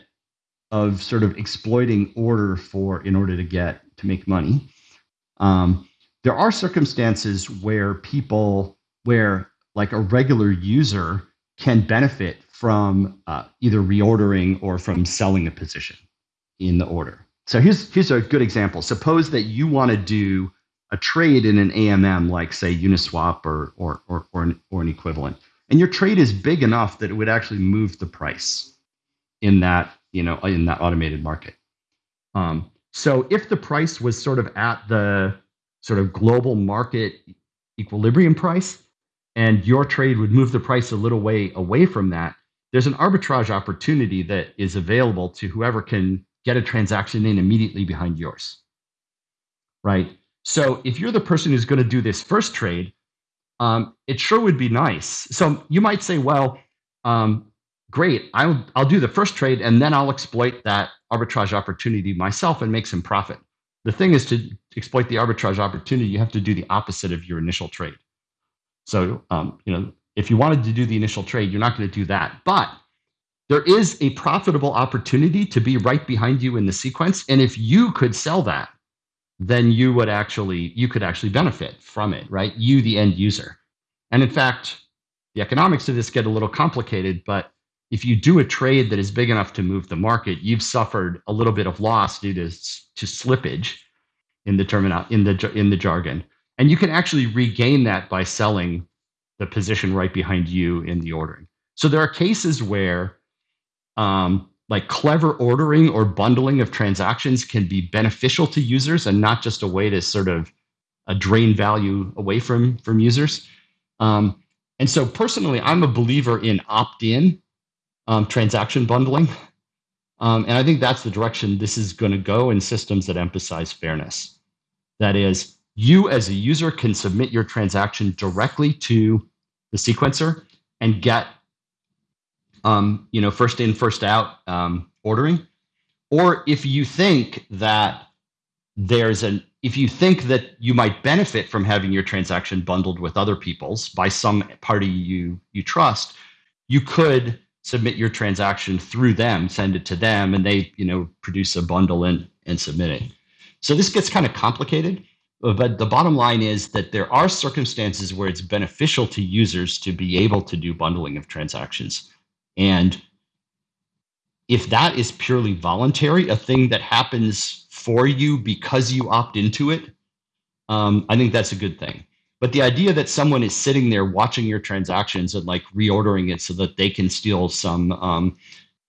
of sort of exploiting order for in order to get to make money. Um, there are circumstances where people, where like a regular user can benefit from uh, either reordering or from selling a position in the order. So here's here's a good example. Suppose that you want to do a trade in an AMM like say Uniswap or or or or an, or an equivalent, and your trade is big enough that it would actually move the price in that you know in that automated market. Um, so if the price was sort of at the sort of global market equilibrium price, and your trade would move the price a little way away from that, there's an arbitrage opportunity that is available to whoever can get a transaction in immediately behind yours. Right? So if you're the person who's going to do this first trade, um, it sure would be nice. So you might say, well, um, great, I'll, I'll do the first trade and then I'll exploit that arbitrage opportunity myself and make some profit. The thing is to exploit the arbitrage opportunity, you have to do the opposite of your initial trade. So, um, you know, if you wanted to do the initial trade, you're not going to do that. But there is a profitable opportunity to be right behind you in the sequence and if you could sell that then you would actually you could actually benefit from it right? You the end user. And in fact the economics of this get a little complicated but if you do a trade that is big enough to move the market you've suffered a little bit of loss due to to slippage in the terminal in the in the jargon. And you can actually regain that by selling the position right behind you in the ordering. So there are cases where um, like clever ordering or bundling of transactions can be beneficial to users and not just a way to sort of uh, drain value away from from users. Um, and so personally, I'm a believer in opt-in um, transaction bundling. Um, and I think that's the direction this is going to go in systems that emphasize fairness. That is, you as a user can submit your transaction directly to the sequencer and get um, you know, first in, first out um, ordering, or if you think that there's an if you think that you might benefit from having your transaction bundled with other people's by some party you you trust, you could submit your transaction through them, send it to them, and they you know produce a bundle and and submit it. So this gets kind of complicated, but the bottom line is that there are circumstances where it's beneficial to users to be able to do bundling of transactions. And if that is purely voluntary, a thing that happens for you because you opt into it, um, I think that's a good thing. But the idea that someone is sitting there watching your transactions and like reordering it so that they can steal some, um,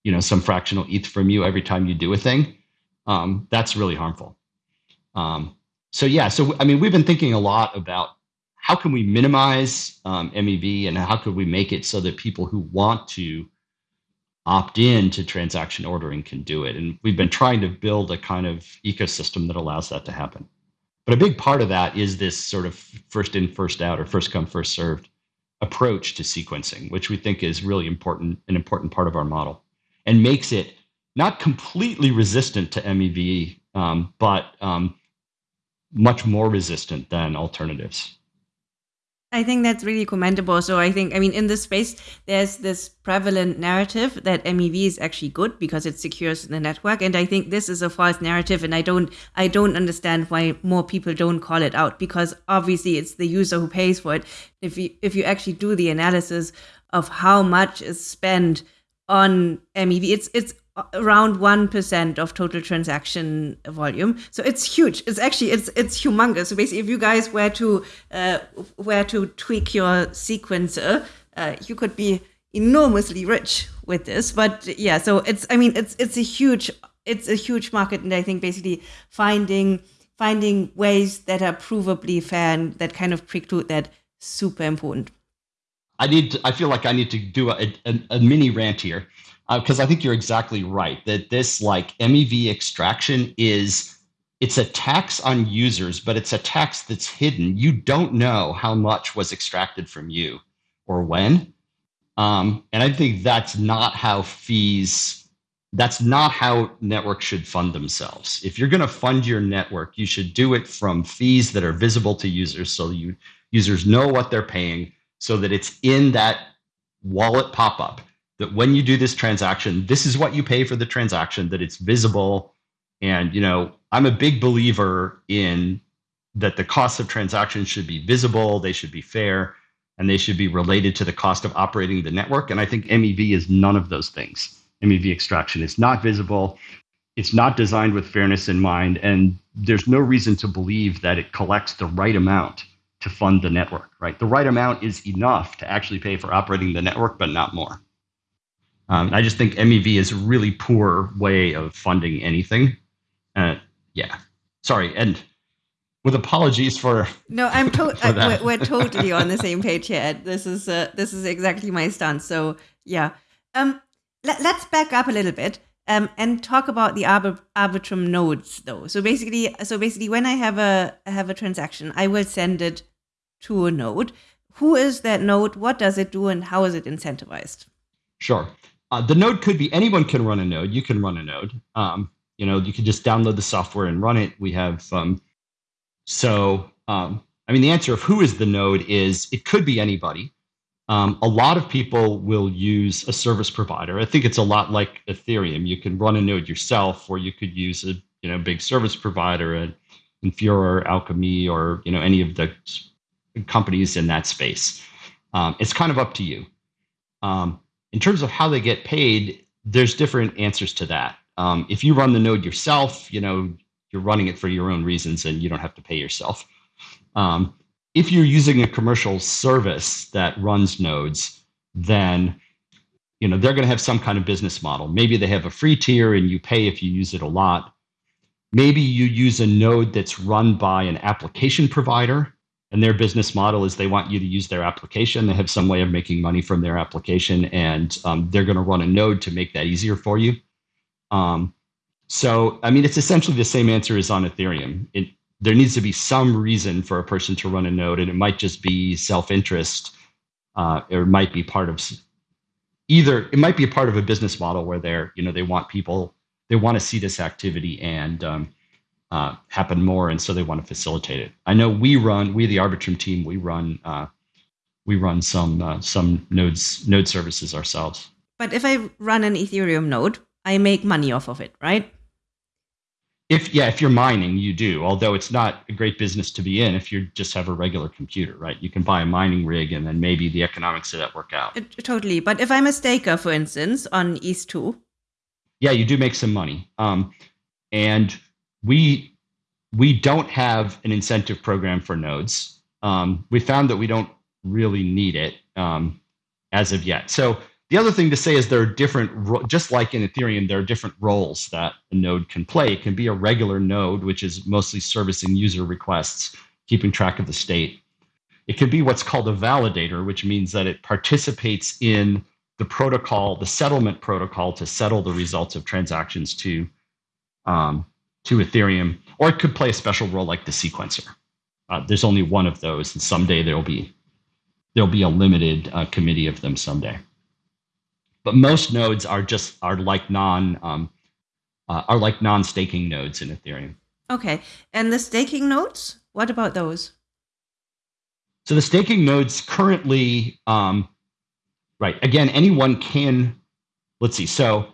you know, some fractional ETH from you every time you do a thing, um, that's really harmful. Um, so yeah, so I mean, we've been thinking a lot about how can we minimize um, MEV and how could we make it so that people who want to opt in to transaction ordering can do it. And we've been trying to build a kind of ecosystem that allows that to happen. But a big part of that is this sort of first in, first out, or first come, first served approach to sequencing, which we think is really important, an important part of our model, and makes it not completely resistant to MEV, um, but um, much more resistant than alternatives. I think that's really commendable. So I think, I mean, in this space, there's this prevalent narrative that MEV is actually good because it secures the network, and I think this is a false narrative, and I don't, I don't understand why more people don't call it out because obviously it's the user who pays for it. If you if you actually do the analysis of how much is spent on MEV, it's it's around 1% of total transaction volume. So it's huge. It's actually it's it's humongous. So basically if you guys were to uh, were to tweak your sequencer uh, you could be enormously rich with this. But yeah so it's i mean it's it's a huge it's a huge market. And i think basically finding finding ways that are provably fair and that kind of preclude that super important. I need to, i feel like i need to do a, a, a mini rant here because uh, I think you're exactly right that this like MEV extraction is it's a tax on users, but it's a tax that's hidden. You don't know how much was extracted from you or when. Um, and I think that's not how fees, that's not how networks should fund themselves. If you're going to fund your network, you should do it from fees that are visible to users so you users know what they're paying so that it's in that wallet pop up that when you do this transaction, this is what you pay for the transaction, that it's visible. And, you know, I'm a big believer in that the costs of transactions should be visible, they should be fair. and they should be related to the cost of operating the network. And I think MEV is none of those things. MEV extraction is not visible. It's not designed with fairness in mind, and there's no reason to believe that it collects the right amount to fund the network, right? The right amount is enough to actually pay for operating the network, but not more. Um, I just think MEV is a really poor way of funding anything. Uh, yeah, sorry, and with apologies for no, I'm to- uh, we're, we're, totally on the same page here. This is uh, this is exactly my stance. So yeah, um, let, us back up a little bit um, and talk about the Arbit- Arbitrum nodes, though. So basically, so basically, when I have a have a transaction, I will send it to a node. Who is that node? What does it do, and how is it incentivized? Sure. Uh, the node could be anyone can run a node. You can run a node. Um, you know, you can just download the software and run it. We have um, so. Um, I mean, the answer of who is the node is it could be anybody. Um, a lot of people will use a service provider. I think it's a lot like Ethereum. You can run a node yourself, or you could use a you know big service provider, and Infura, Alchemy, or you know any of the companies in that space. Um, it's kind of up to you. Um, in terms of how they get paid, there's different answers to that. Um, if you run the node yourself, you know you're running it for your own reasons, and you don't have to pay yourself. Um, if you're using a commercial service that runs nodes, then you know they're going to have some kind of business model. Maybe they have a free tier and you pay if you use it a lot. Maybe you use a node that's run by an application provider and their business model is they want you to use their application. They have some way of making money from their application, and um, they're going to run a node to make that easier for you. Um, so, I mean, it's essentially the same answer as on Ethereum. It, there needs to be some reason for a person to run a node, and it might just be self-interest, uh, or it might be part of either. It might be a part of a business model where they're, you know, they want people, they want to see this activity and um, uh, happen more, and so they want to facilitate it. I know we run, we the Arbitrum team, we run, uh, we run some uh, some nodes node services ourselves. But if I run an Ethereum node, I make money off of it, right? if yeah if you're mining you do although it's not a great business to be in if you just have a regular computer right you can buy a mining rig and then maybe the economics of that work out it, totally but if i'm a staker for instance on ETH2 yeah you do make some money um, and we we don't have an incentive program for nodes um, we found that we don't really need it um, as of yet so the other thing to say is there are different, just like in Ethereum, there are different roles that a node can play. It can be a regular node, which is mostly servicing user requests, keeping track of the state. It can be what's called a validator, which means that it participates in the protocol, the settlement protocol to settle the results of transactions to, um, to Ethereum. Or it could play a special role like the sequencer. Uh, there's only one of those, and someday there'll be there'll be a limited uh, committee of them someday but most nodes are just are like non um, uh, are like non-staking nodes in Ethereum. Okay, and the staking nodes, what about those? So the staking nodes currently, um, right? Again, anyone can. Let's see. So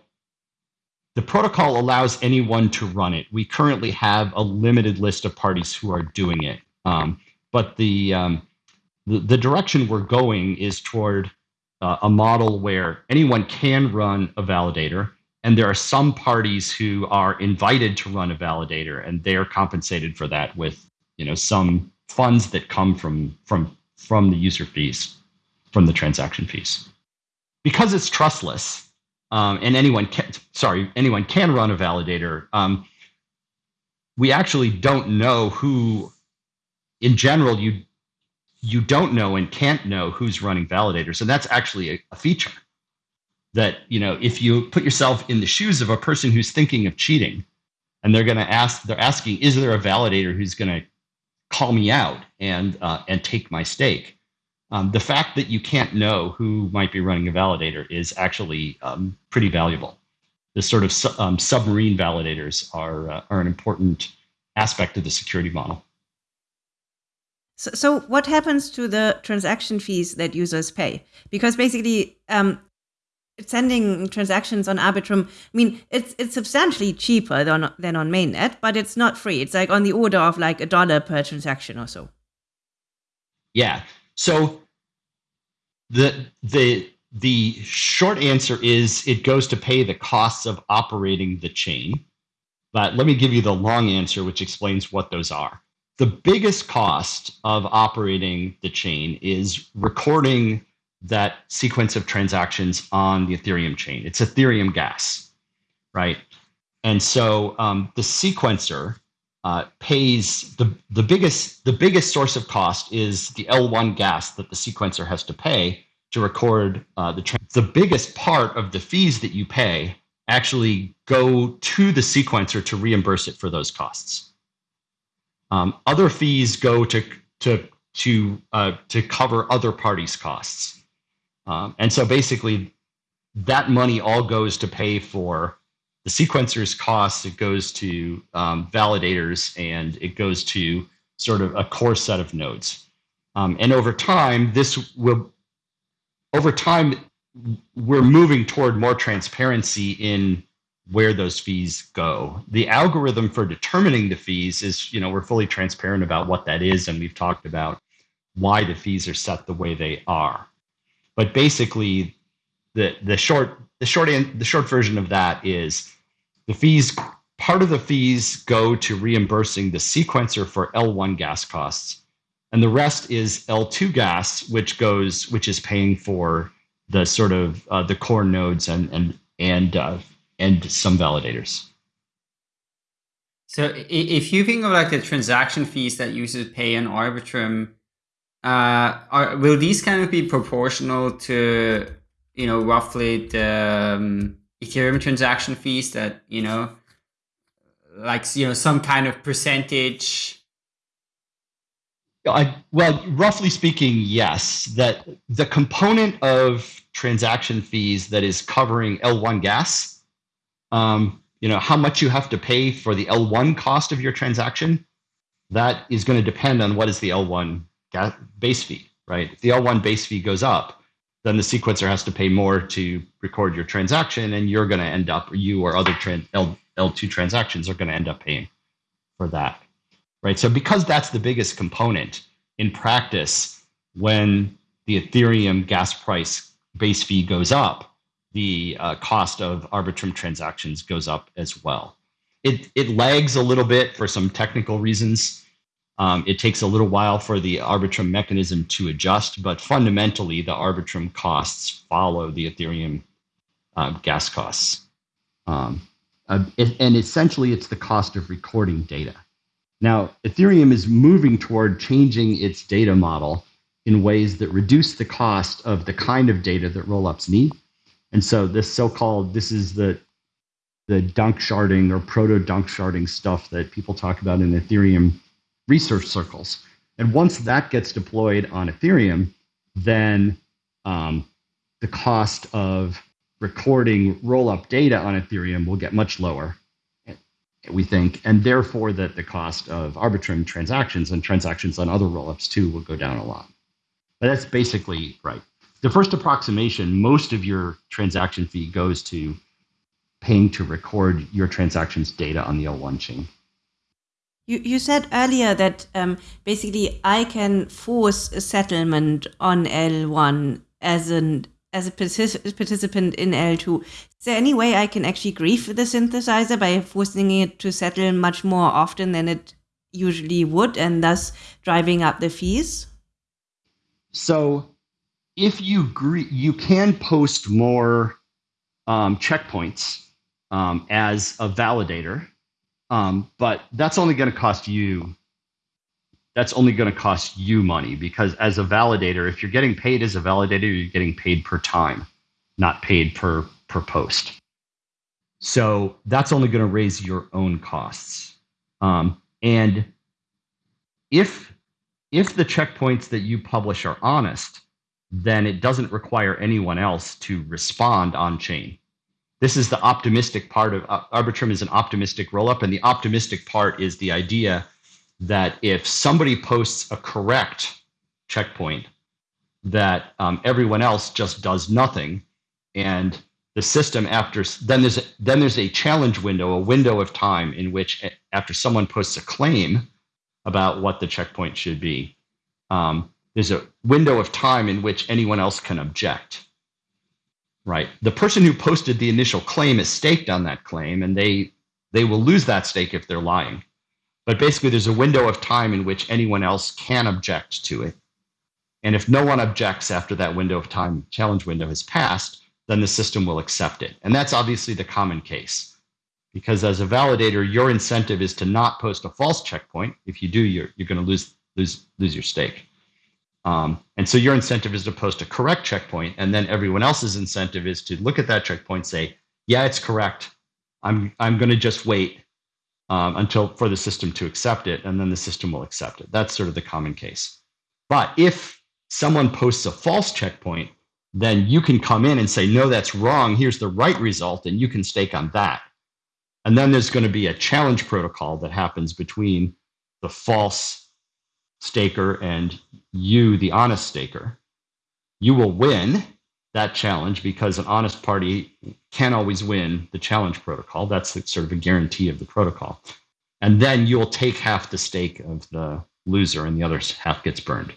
the protocol allows anyone to run it. We currently have a limited list of parties who are doing it, um, but the, um, the the direction we're going is toward uh, a model where anyone can run a validator, and there are some parties who are invited to run a validator, and they are compensated for that with you know some funds that come from from from the user fees, from the transaction fees. Because it's trustless, um, and anyone can sorry anyone can run a validator. Um, we actually don't know who in general you you don't know and can't know who's running validators. And that's actually a, a, feature that, you know, if you put yourself in the shoes of a person who's thinking of cheating and they're going to ask, they're asking, is there a validator who's going to call me out and, uh, and take my stake? Um, the fact that you can't know who might be running a validator is actually um, pretty valuable. The sort of su um, submarine validators are, uh, are an important aspect of the security model. So, so what happens to the transaction fees that users pay? Because basically, um, sending transactions on Arbitrum, I mean, it's it's substantially cheaper than than on mainnet, but it's not free. It's like on the order of like a dollar per transaction or so. Yeah. So the the the short answer is it goes to pay the costs of operating the chain. But let me give you the long answer, which explains what those are. The biggest cost of operating the chain is recording that sequence of transactions on the Ethereum chain. It's Ethereum gas, right? And so um, the sequencer uh, pays the the biggest the biggest source of cost is the L1 gas that the sequencer has to pay to record uh, the the biggest part of the fees that you pay actually go to the sequencer to reimburse it for those costs. Um, other fees go to to to uh, to cover other parties' costs, um, and so basically, that money all goes to pay for the sequencer's costs. It goes to um, validators, and it goes to sort of a core set of nodes. Um, and over time, this will over time we're moving toward more transparency in where those fees go. The algorithm for determining the fees is, you know, we're fully transparent about what that is, and we've talked about why the fees are set the way they are. But basically, the the short the short the short version of that is the fees. Part of the fees go to reimbursing the sequencer for L1 gas costs, and the rest is L2 gas, which goes which is paying for the sort of uh, the core nodes and and and uh, and some validators. So if you think of like the transaction fees that users pay in Arbitrum, uh, are, will these kind of be proportional to you know roughly the um, Ethereum transaction fees that you know, like you know some kind of percentage I, well, roughly speaking, yes. That the component of transaction fees that is covering L1 gas, um, you know, how much you have to pay for the L1 cost of your transaction, that is going to depend on what is the L1 gas base fee, right? If the L1 base fee goes up, then the sequencer has to pay more to record your transaction, and you're going to end up, you or other L, L2 transactions are going to end up paying for that right? So because that's the biggest component in practice, when the Ethereum gas price base fee goes up, the uh, cost of Arbitrum transactions goes up as well. It, it lags a little bit for some technical reasons. Um, it takes a little while for the Arbitrum mechanism to adjust, but fundamentally, the Arbitrum costs follow the Ethereum uh, gas costs. Um, uh, it, and essentially, it's the cost of recording data. Now, Ethereum is moving toward changing its data model in ways that reduce the cost of the kind of data that rollups need. And so this so-called, this is the the danksharding or proto-danksharding stuff that people talk about in Ethereum research circles. And once that gets deployed on Ethereum, then um, the cost of recording rollup data on Ethereum will get much lower we think, and therefore that the cost of Arbitrum transactions and transactions on other rollups too will go down a lot. But that's basically right. The first approximation, most of your transaction fee goes to paying to record your transactions data on the L1 chain. You, you said earlier that um, basically I can force a settlement on L1 as an as a participant in L2. Is there any way I can actually grief the synthesizer by forcing it to settle much more often than it usually would and thus driving up the fees? So if you you can post more um, checkpoints um, as a validator, um, but that's only going to cost you that's only going to cost you money because as a validator, if you're getting paid as a validator, you're getting paid per time, not paid per per post. So that's only going to raise your own costs. Um, and if if the checkpoints that you publish are honest, then it doesn't require anyone else to respond on chain. This is the optimistic part of uh, Arbitrum is an optimistic rollup, and the optimistic part is the idea that if somebody posts a correct checkpoint, that um, everyone else just does nothing, and the system after then there's a, then there's a challenge window, a window of time in which after someone posts a claim about what the checkpoint should be, um, there's a window of time in which anyone else can object. Right. The person who posted the initial claim is staked on that claim, and they they will lose that stake if they're lying. But basically, there's a window of time in which anyone else can object to it. And if no one objects after that window of time, challenge window has passed, then the system will accept it. And that's obviously the common case. Because as a validator, your incentive is to not post a false checkpoint. If you do, you're, you're going to lose, lose, lose your stake. Um, and so your incentive is to post a correct checkpoint. And then everyone else's incentive is to look at that checkpoint, say, yeah, it's correct. I'm, I'm going to just wait um, until for the system to accept it, and then the system will accept it. That's sort of the common case. But if someone posts a false checkpoint, then you can come in and say, no, that's wrong. Here's the right result, and you can stake on that. And then there's going to be a challenge protocol that happens between the false staker and you, the honest staker. You will win that challenge because an honest party can always win the challenge protocol. That's sort of a guarantee of the protocol. And then you'll take half the stake of the loser and the other half gets burned.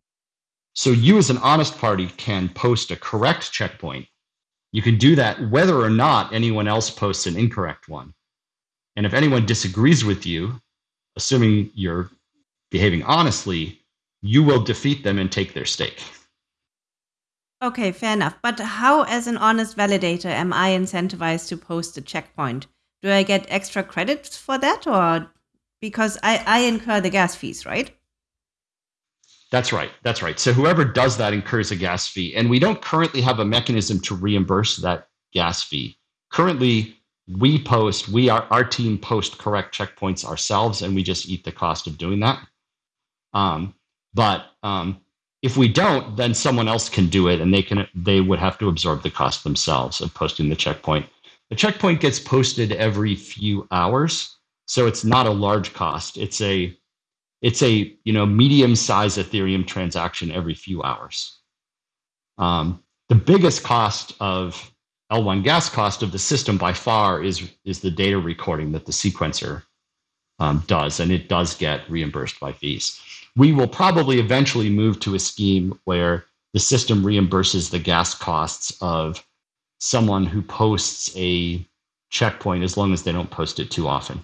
So you as an honest party can post a correct checkpoint. You can do that whether or not anyone else posts an incorrect one. And if anyone disagrees with you, assuming you're behaving honestly, you will defeat them and take their stake. Okay, fair enough. But how, as an honest validator, am I incentivized to post a checkpoint? Do I get extra credits for that, or because I, I incur the gas fees, right? That's right. That's right. So whoever does that incurs a gas fee. And we don't currently have a mechanism to reimburse that gas fee. Currently, we post, we are our team post correct checkpoints ourselves, and we just eat the cost of doing that. Um, but um, if we don't, then someone else can do it, and they can they would have to absorb the cost themselves of posting the checkpoint. The checkpoint gets posted every few hours, so it's not a large cost. It's a it's a you know medium size Ethereum transaction every few hours. Um, the biggest cost of L1 gas cost of the system by far is is the data recording that the sequencer um, does, and it does get reimbursed by fees. We will probably eventually move to a scheme where the system reimburses the gas costs of someone who posts a checkpoint as long as they don't post it too often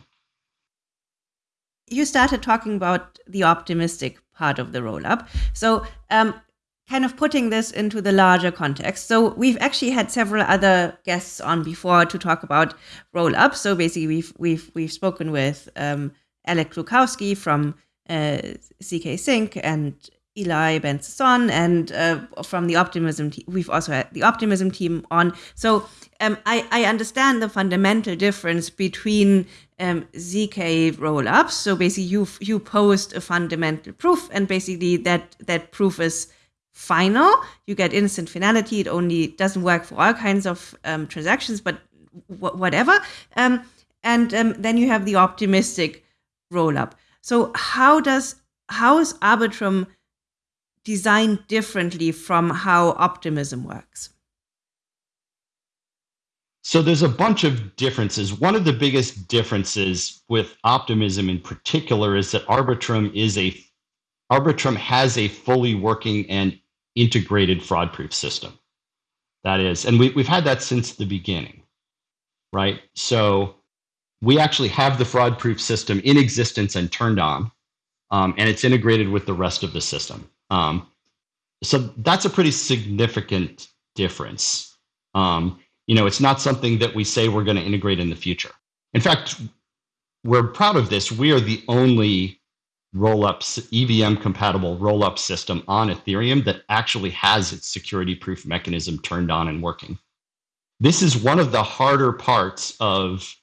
you started talking about the optimistic part of the roll up. So, um, kind of putting this into the larger context. So, we've actually had several other guests on before to talk about roll up. So, basically, we've we've we've spoken with um, Alex Gluchowski from uh, zkSync and Eli Ben-Sasson and uh, from the Optimism team. We've also had the Optimism team on. So um, I, I understand the fundamental difference between um, zk rollups. So basically, you you post a fundamental proof, and basically that that proof is final. You get instant finality. It only doesn't work for all kinds of um, transactions, but whatever. Um, and um, then you have the optimistic rollup. So how does how is Arbitrum designed differently from how optimism works? So there's a bunch of differences. One of the biggest differences with optimism in particular is that Arbitrum is a Arbitrum has a fully working and integrated fraud proof system. That is, and we, we've had that since the beginning, right? So we actually have the fraud proof system in existence and turned on, um, and it's integrated with the rest of the system. Um, so that's a pretty significant difference. Um, you know, it's not something that we say we're going to integrate in the future. In fact, we're proud of this. We are the only roll-ups EVM compatible roll-up system on Ethereum that actually has its security proof mechanism turned on and working. This is one of the harder parts of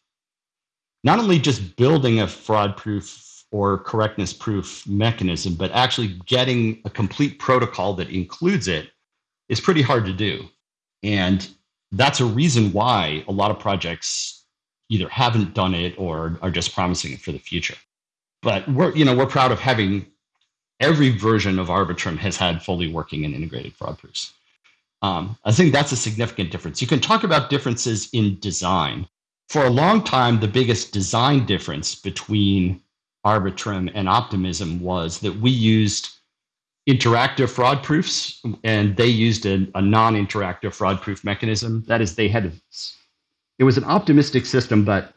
not only just building a fraud proof or correctness proof mechanism, but actually getting a complete protocol that includes it is pretty hard to do. And that's a reason why a lot of projects either haven't done it or are just promising it for the future. But we're, you know, we're proud of having every version of Arbitrum has had fully working and integrated fraud proofs. Um, I think that's a significant difference. You can talk about differences in design. For a long time, the biggest design difference between Arbitrum and Optimism was that we used interactive fraud proofs, and they used a, a non-interactive fraud proof mechanism. That is, they had it was an optimistic system, but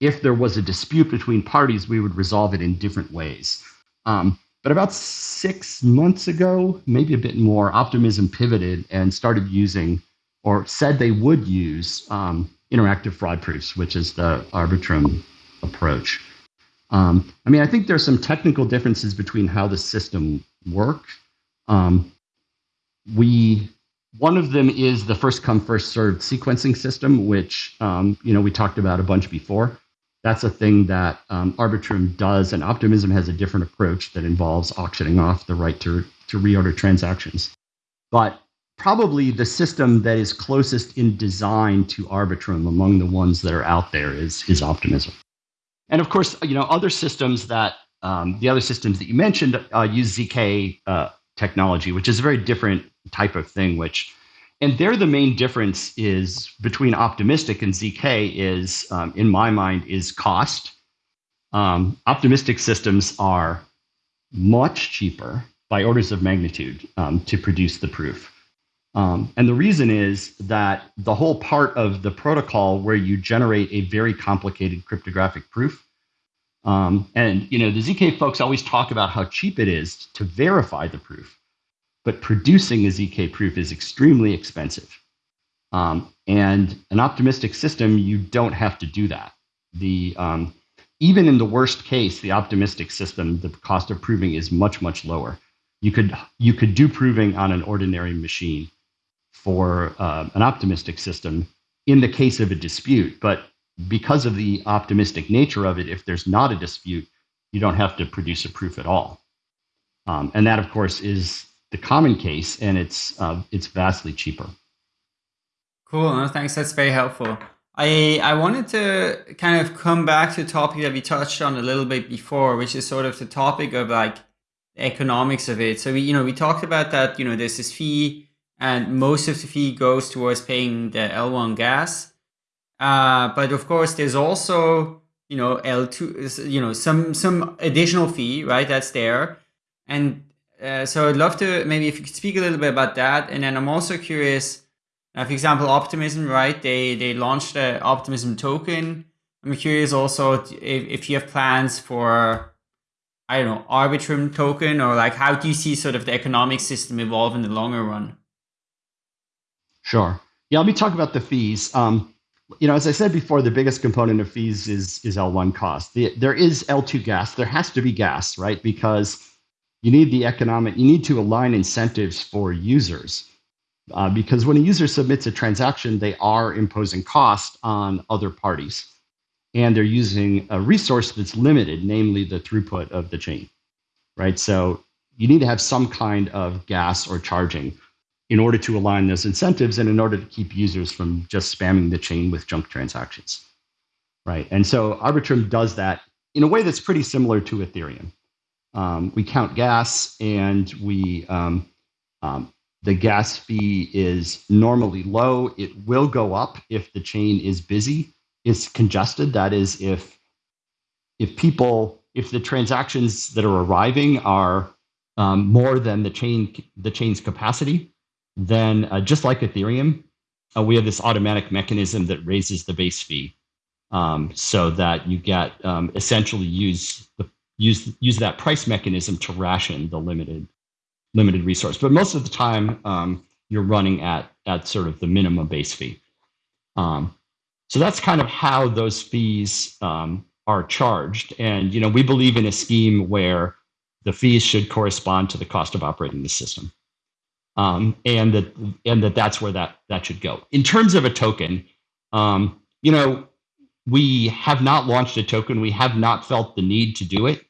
if there was a dispute between parties, we would resolve it in different ways. Um, but about six months ago, maybe a bit more, Optimism pivoted and started using, or said they would use, um, interactive fraud proofs, which is the Arbitrum approach. Um, I mean, I think there's some technical differences between how the system works. Um, we one of them is the first come first served sequencing system, which um, you know we talked about a bunch before. That's a thing that um, Arbitrum does, and Optimism has a different approach that involves auctioning off the right to to reorder transactions. But probably the system that is closest in design to Arbitrum among the ones that are out there is is Optimism. And of course, you know other systems that um, the other systems that you mentioned uh, use zk uh, technology, which is a very different type of thing. Which, and there the main difference is between optimistic and zk is, um, in my mind, is cost. Um, optimistic systems are much cheaper by orders of magnitude um, to produce the proof. Um, and the reason is that the whole part of the protocol where you generate a very complicated cryptographic proof, um, and you know the zk folks always talk about how cheap it is to verify the proof but producing a ZK proof is extremely expensive. Um, and an optimistic system, you don't have to do that. The um, even in the worst case, the optimistic system, the cost of proving is much much lower. You could you could do proving on an ordinary machine for uh, an optimistic system in the case of a dispute, but because of the optimistic nature of it, if there's not a dispute, you don't have to produce a proof at all. Um, and that, of course, is the common case, and it's uh, it's vastly cheaper. Cool. No, thanks. That's very helpful. I I wanted to kind of come back to a topic that we touched on a little bit before, which is sort of the topic of like economics of it. So we you know we talked about that. You know, there's this fee, and most of the fee goes towards paying the L1 gas. Uh, but of course, there's also you know L2, you know some some additional fee, right? That's there, and uh, so I'd love to maybe if you could speak a little bit about that, and then I'm also curious. Uh, for example, Optimism, right? They they launched the Optimism token. I'm curious also if, if you have plans for I don't know Arbitrum token or like how do you see sort of the economic system evolve in the longer run? Sure. Yeah, let me talk about the fees. Um, you know, as I said before, the biggest component of fees is is L1 cost. The, there is L2 gas. There has to be gas, right? Because you need the economic, you need to align incentives for users. Uh, because when a user submits a transaction, they are imposing cost on other parties. And they're using a resource that's limited, namely the throughput of the chain, right? So you need to have some kind of gas or charging in order to align those incentives and in order to keep users from just spamming the chain with junk transactions, right? And so Arbitrum does that in a way that's pretty similar to Ethereum um, we count gas and we um, um, the gas fee is normally low. It will go up if the chain is busy, is congested. That is, if if people if the transactions that are arriving are um, more than the chain the chain's capacity, then uh, just like Ethereum, uh, we have this automatic mechanism that raises the base fee, um, so that you get um, essentially use the use use that price mechanism to ration the limited limited resource. But most of the time, um, you're running at at sort of the minimum base fee. Um, so that's kind of how those fees um, are charged. And you know, we believe in a scheme where the fees should correspond to the cost of operating the system, um, and that and that that's where that that should go. In terms of a token, um, you know, we have not launched a token. We have not felt the need to do it.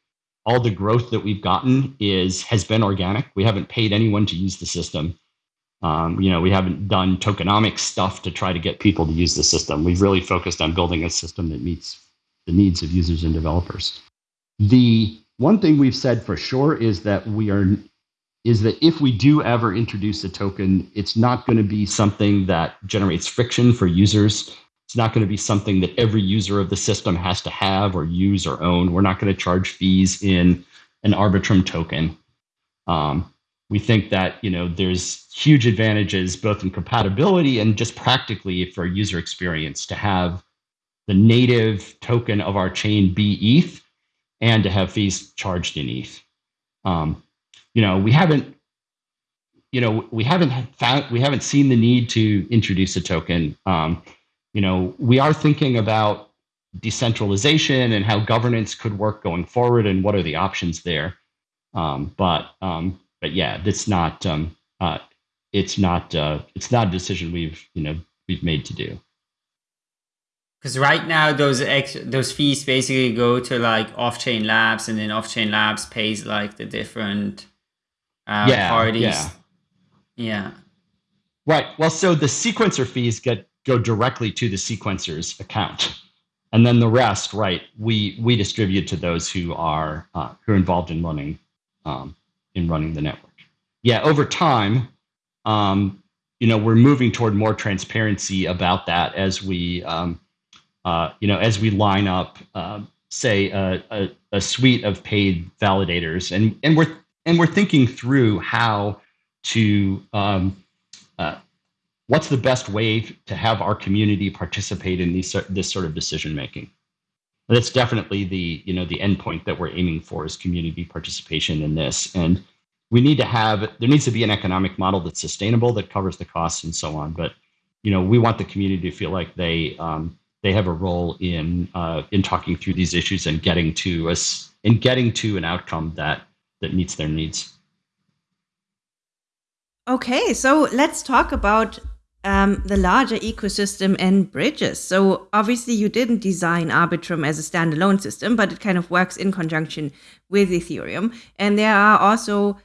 All the growth that we've gotten is has been organic. We haven't paid anyone to use the system. Um, you know, we haven't done tokenomics stuff to try to get people to use the system. We've really focused on building a system that meets the needs of users and developers. The one thing we've said for sure is that we are is that if we do ever introduce a token, it's not going to be something that generates friction for users it's not going to be something that every user of the system has to have or use or own. We're not going to charge fees in an Arbitrum token. Um, we think that you know there's huge advantages both in compatibility and just practically for user experience to have the native token of our chain be ETH and to have fees charged in ETH. Um, you know, we haven't, you know, we haven't found, we haven't seen the need to introduce a token. Um, you know, we are thinking about decentralization and how governance could work going forward and what are the options there. Um, but um, but yeah, it's not um, uh, it's not uh, it's not a decision we've you know we've made to do. Because right now those ex- those fees basically go to like Offchain Labs, and then Offchain Labs pays like the different uh, yeah, parties. Yeah. yeah. Right. Well, so the sequencer fees get go directly to the sequencer's account, and then the rest, right? We we distribute to those who are uh, who are involved in running um, in running the network. Yeah. Over time, um, you know, we're moving toward more transparency about that as we um, uh, you know, as we line up, uh, say, a, a, a, suite of paid validators, and and we're and we're thinking through how to um, uh, what's the best way to have our community participate in these this sort of decision making. That's definitely the you know the endpoint that we're aiming for is community participation in this, and we need to have there needs to be an economic model that's sustainable that covers the costs and so on. But you know we want the community to feel like they um, they have a role in uh, in talking through these issues and getting to us and getting to an outcome that that meets their needs. Okay, so let's talk about um, the larger ecosystem and bridges. So obviously, you didn't design Arbitrum as a standalone system, but it kind of works in conjunction with Ethereum, and there are also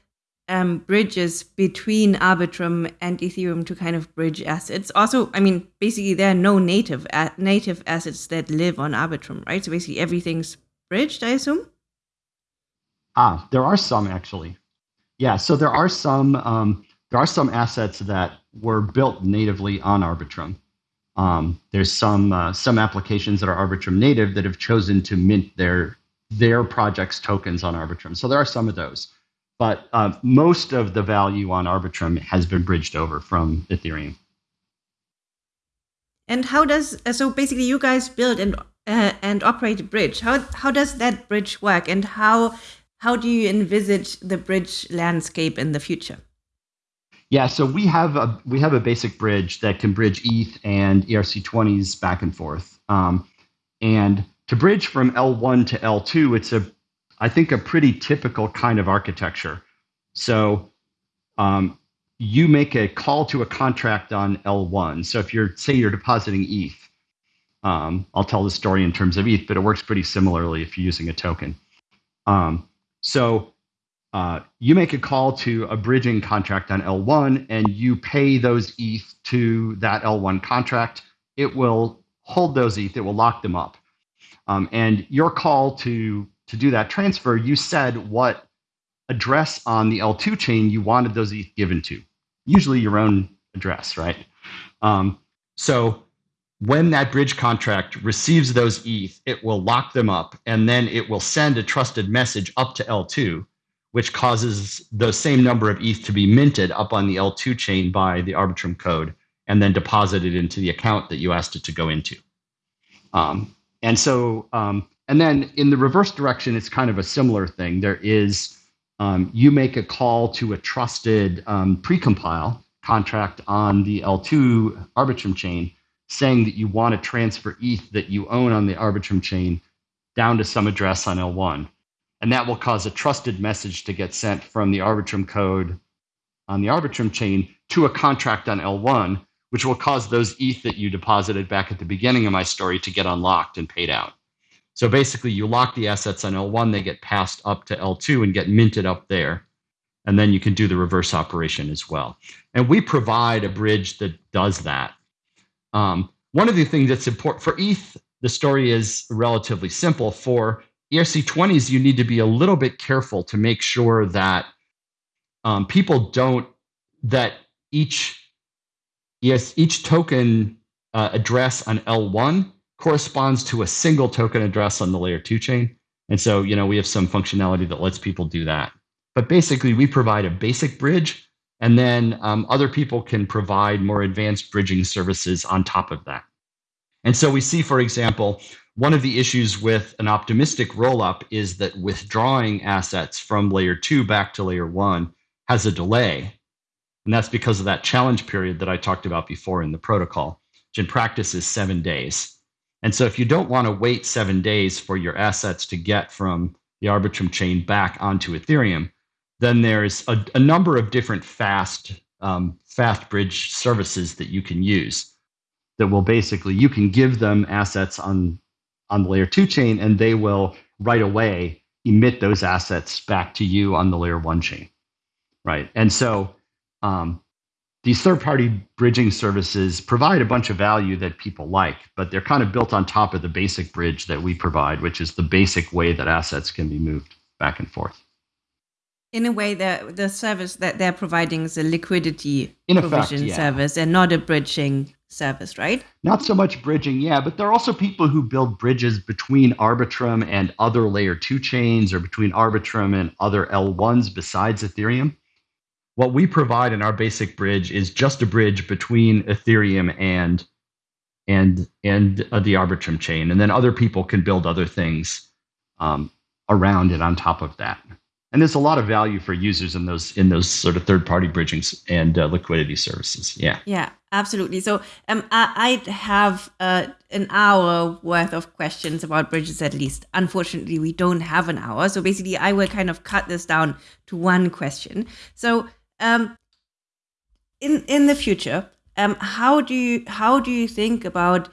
um, bridges between Arbitrum and Ethereum to kind of bridge assets. Also, I mean, basically, there are no native native assets that live on Arbitrum, right? So basically, everything's bridged, I assume. Ah, there are some actually. Yeah, so there are some um, there are some assets that were built natively on Arbitrum. Um, there's some uh, some applications that are Arbitrum native that have chosen to mint their their project's tokens on Arbitrum. So there are some of those but uh, most of the value on Arbitrum has been bridged over from Ethereum. And how does uh, so basically you guys build and uh, and operate a bridge? How how does that bridge work, and how how do you envisage the bridge landscape in the future? Yeah, so we have a we have a basic bridge that can bridge ETH and ERC20s back and forth. Um, and to bridge from L1 to L2, it's a I think, a pretty typical kind of architecture. So um, you make a call to a contract on L1. So if you're, say, you're depositing ETH, um, I'll tell the story in terms of ETH, but it works pretty similarly if you're using a token. Um, so uh, you make a call to a bridging contract on L1 and you pay those ETH to that L1 contract. It will hold those ETH, it will lock them up. Um, and your call to to do that transfer, you said what address on the L2 chain you wanted those ETH given to, usually your own address, right? Um, so when that bridge contract receives those ETH, it will lock them up and then it will send a trusted message up to L2, which causes the same number of ETH to be minted up on the L2 chain by the Arbitrum code and then deposited into the account that you asked it to go into. Um, and so um, and then in the reverse direction, it's kind of a similar thing. There is um, you make a call to a trusted um, precompile contract on the L2 Arbitrum chain, saying that you want to transfer ETH that you own on the Arbitrum chain down to some address on L1. And that will cause a trusted message to get sent from the Arbitrum code on the Arbitrum chain to a contract on L1, which will cause those ETH that you deposited back at the beginning of my story to get unlocked and paid out. So basically, you lock the assets on L1, they get passed up to L2 and get minted up there. And then you can do the reverse operation as well. And we provide a bridge that does that. Um, one of the things that's important for ETH, the story is relatively simple. For ERC20s, you need to be a little bit careful to make sure that um, people don't, that each, yes, each token uh, address on L1 corresponds to a single token address on the layer two chain. And so, you know, we have some functionality that lets people do that. But basically, we provide a basic bridge, and then um, other people can provide more advanced bridging services on top of that. And so we see, for example, one of the issues with an optimistic rollup is that withdrawing assets from layer two back to layer one has a delay. And that's because of that challenge period that I talked about before in the protocol, which in practice is seven days. And so if you don't want to wait seven days for your assets to get from the Arbitrum chain back onto Ethereum, then there's a, a number of different fast um, fast bridge services that you can use that will basically you can give them assets on on the layer two chain and they will right away emit those assets back to you on the layer one chain right? And so um, these third party bridging services provide a bunch of value that people like but they're kind of built on top of the basic bridge that we provide which is the basic way that assets can be moved back and forth in a way the the service that they're providing is a liquidity In provision effect, yeah. service and not a bridging service right Not so much bridging, yeah, but there are also people who build bridges between Arbitrum and other layer two chains or between Arbitrum and other L1s besides Ethereum. What we provide in our basic bridge is just a bridge between Ethereum and and and uh, the Arbitrum chain, and then other people can build other things um, around it on top of that. And there's a lot of value for users in those in those sort of third party bridgings and uh, liquidity services. Yeah. Yeah, absolutely. So um, I, I have uh, an hour worth of questions about bridges at least. Unfortunately, we don't have an hour. So basically, I will kind of cut this down to one question. So um, in in the future, um, how do you how do you think about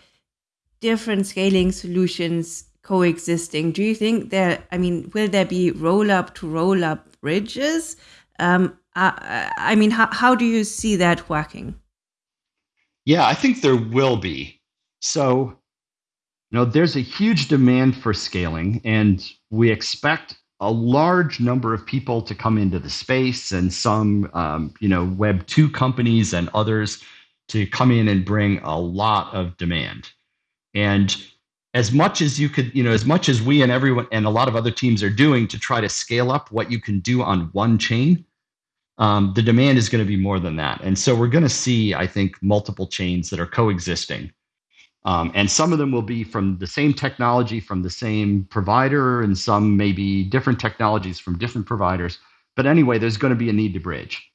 different scaling solutions coexisting? Do you think there? I mean, will there be roll up to roll up bridges? Um, I, I mean, how how do you see that working? Yeah, I think there will be. So, you know, there's a huge demand for scaling, and we expect a large number of people to come into the space, and some, um, you know, Web two companies and others to come in and bring a lot of demand. And as much as you could, you know, as much as we and everyone and a lot of other teams are doing to try to scale up what you can do on one chain, um, the demand is going to be more than that. And so we're going to see, I think, multiple chains that are coexisting. Um, and some of them will be from the same technology from the same provider, and some may be different technologies from different providers. But anyway, there's going to be a need to bridge.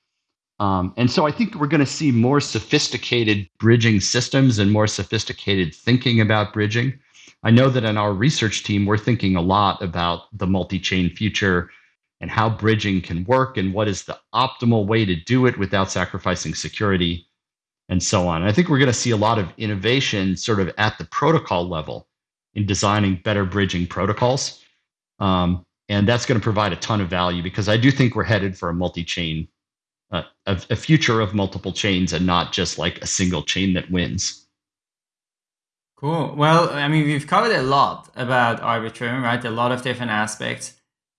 Um, and so I think we're going to see more sophisticated bridging systems and more sophisticated thinking about bridging. I know that in our research team, we're thinking a lot about the multi chain future and how bridging can work and what is the optimal way to do it without sacrificing security and so on. I think we're going to see a lot of innovation sort of at the protocol level in designing better bridging protocols. Um, and that's going to provide a ton of value because I do think we're headed for a multi chain, uh, a, a future of multiple chains and not just like a single chain that wins. Cool. Well, I mean, we've covered a lot about Arbitrum, right? A lot of different aspects.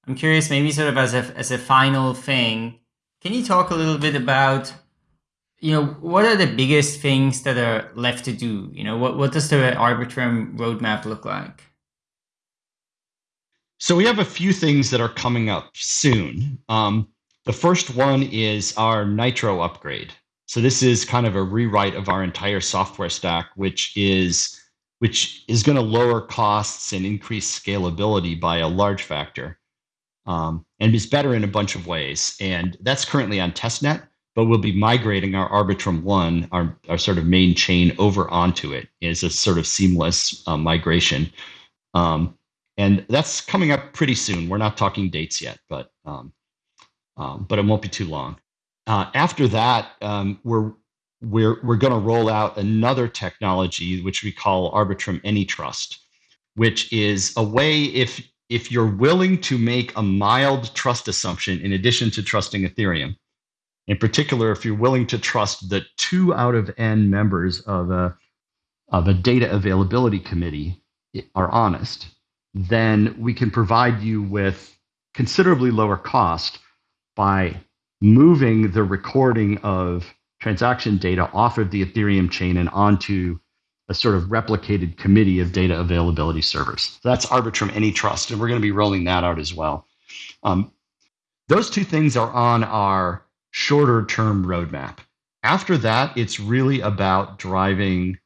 I'm curious, maybe sort of as a as a final thing, can you talk a little bit about, you know, what are the biggest things that are left to do? You know, what what does the Arbitrum roadmap look like? So we have a few things that are coming up soon. Um, the first one is our Nitro upgrade. So this is kind of a rewrite of our entire software stack, which is which is going to lower costs and increase scalability by a large factor um, and is better in a bunch of ways. And that's currently on testnet, but we'll be migrating our Arbitrum One, our, our sort of main chain, over onto it as a sort of seamless uh, migration. Um, and that's coming up pretty soon. We're not talking dates yet, but um, um but it won't be too long. Uh, after that, um, we're we're we're going to roll out another technology which we call Arbitrum AnyTrust, which is a way if if you're willing to make a mild trust assumption in addition to trusting Ethereum, in particular, if you're willing to trust that two out of n members of a of a data availability committee are honest, then we can provide you with considerably lower cost by moving the recording of transaction data off of the Ethereum chain and onto a sort of replicated committee of data availability servers. That's Arbitrum AnyTrust, and we're going to be rolling that out as well. Um, those two things are on our shorter term roadmap. After that, it's really about driving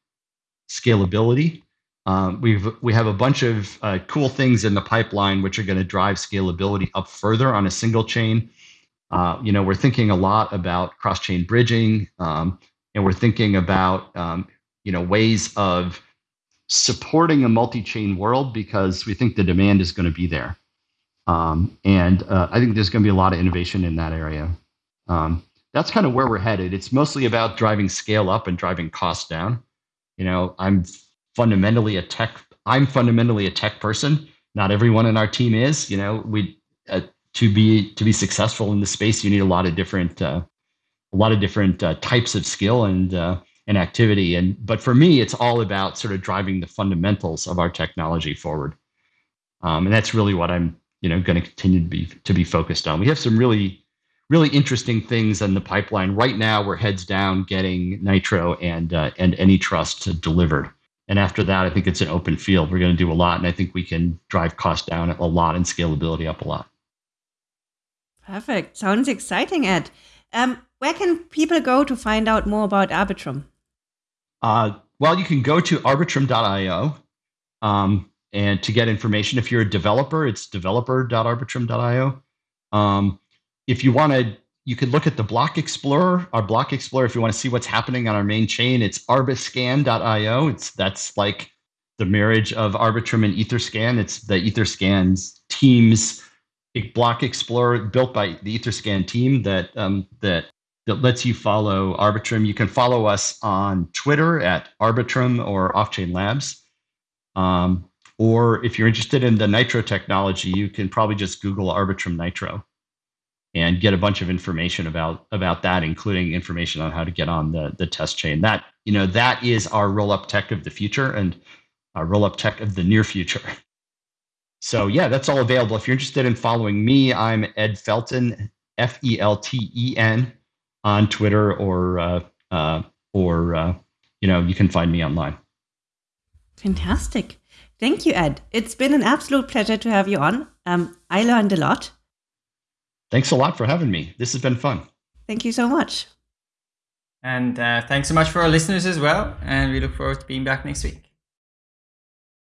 scalability. Um, we've we have a bunch of uh, cool things in the pipeline which are going to drive scalability up further on a single chain. Uh, you know, we're thinking a lot about cross chain bridging, um, and we're thinking about um, you know ways of supporting a multi chain world because we think the demand is going to be there. Um, and uh, I think there's going to be a lot of innovation in that area. Um, that's kind of where we're headed. It's mostly about driving scale up and driving costs down. You know, I'm fundamentally a tech. I'm fundamentally a tech person. Not everyone in our team is. You know, we uh, to be to be successful in the space, you need a lot of different uh, a lot of different uh, types of skill and uh, and activity. And but for me, it's all about sort of driving the fundamentals of our technology forward. Um, and that's really what I'm you know going to continue to be to be focused on. We have some really really interesting things in the pipeline right now. We're heads down getting Nitro and uh, and AnyTrust delivered. And after that, I think it's an open field. We're going to do a lot, and I think we can drive costs down a lot and scalability up a lot. Perfect. Sounds exciting, Ed. Um, where can people go to find out more about Arbitrum? Uh, well, you can go to arbitrum.io. Um, and to get information, if you're a developer, it's developer.arbitrum.io. Um, if you want to, you could look at the Block Explorer, our Block Explorer. If you want to see what's happening on our main chain, it's arbiscan.io. It's that's like the marriage of Arbitrum and Etherscan. It's the Etherscan's team's Block Explorer built by the Etherscan team that um, that that lets you follow Arbitrum. You can follow us on Twitter at Arbitrum or Offchain Labs. Um, or if you're interested in the Nitro technology, you can probably just Google Arbitrum Nitro and get a bunch of information about about that, including information on how to get on the the test chain. That you know that is our roll up tech of the future and our roll up tech of the near future. So yeah, that's all available. If you're interested in following me, I'm Ed Felten, F E L T E N, on Twitter or uh, uh, or uh, you know you can find me online. Fantastic. Thank you, Ed. It's been an absolute pleasure to have you on. Um, I learned a lot. Thanks a lot for having me. This has been fun. Thank you so much. And uh, thanks so much for our listeners as well. And we look forward to being back next week.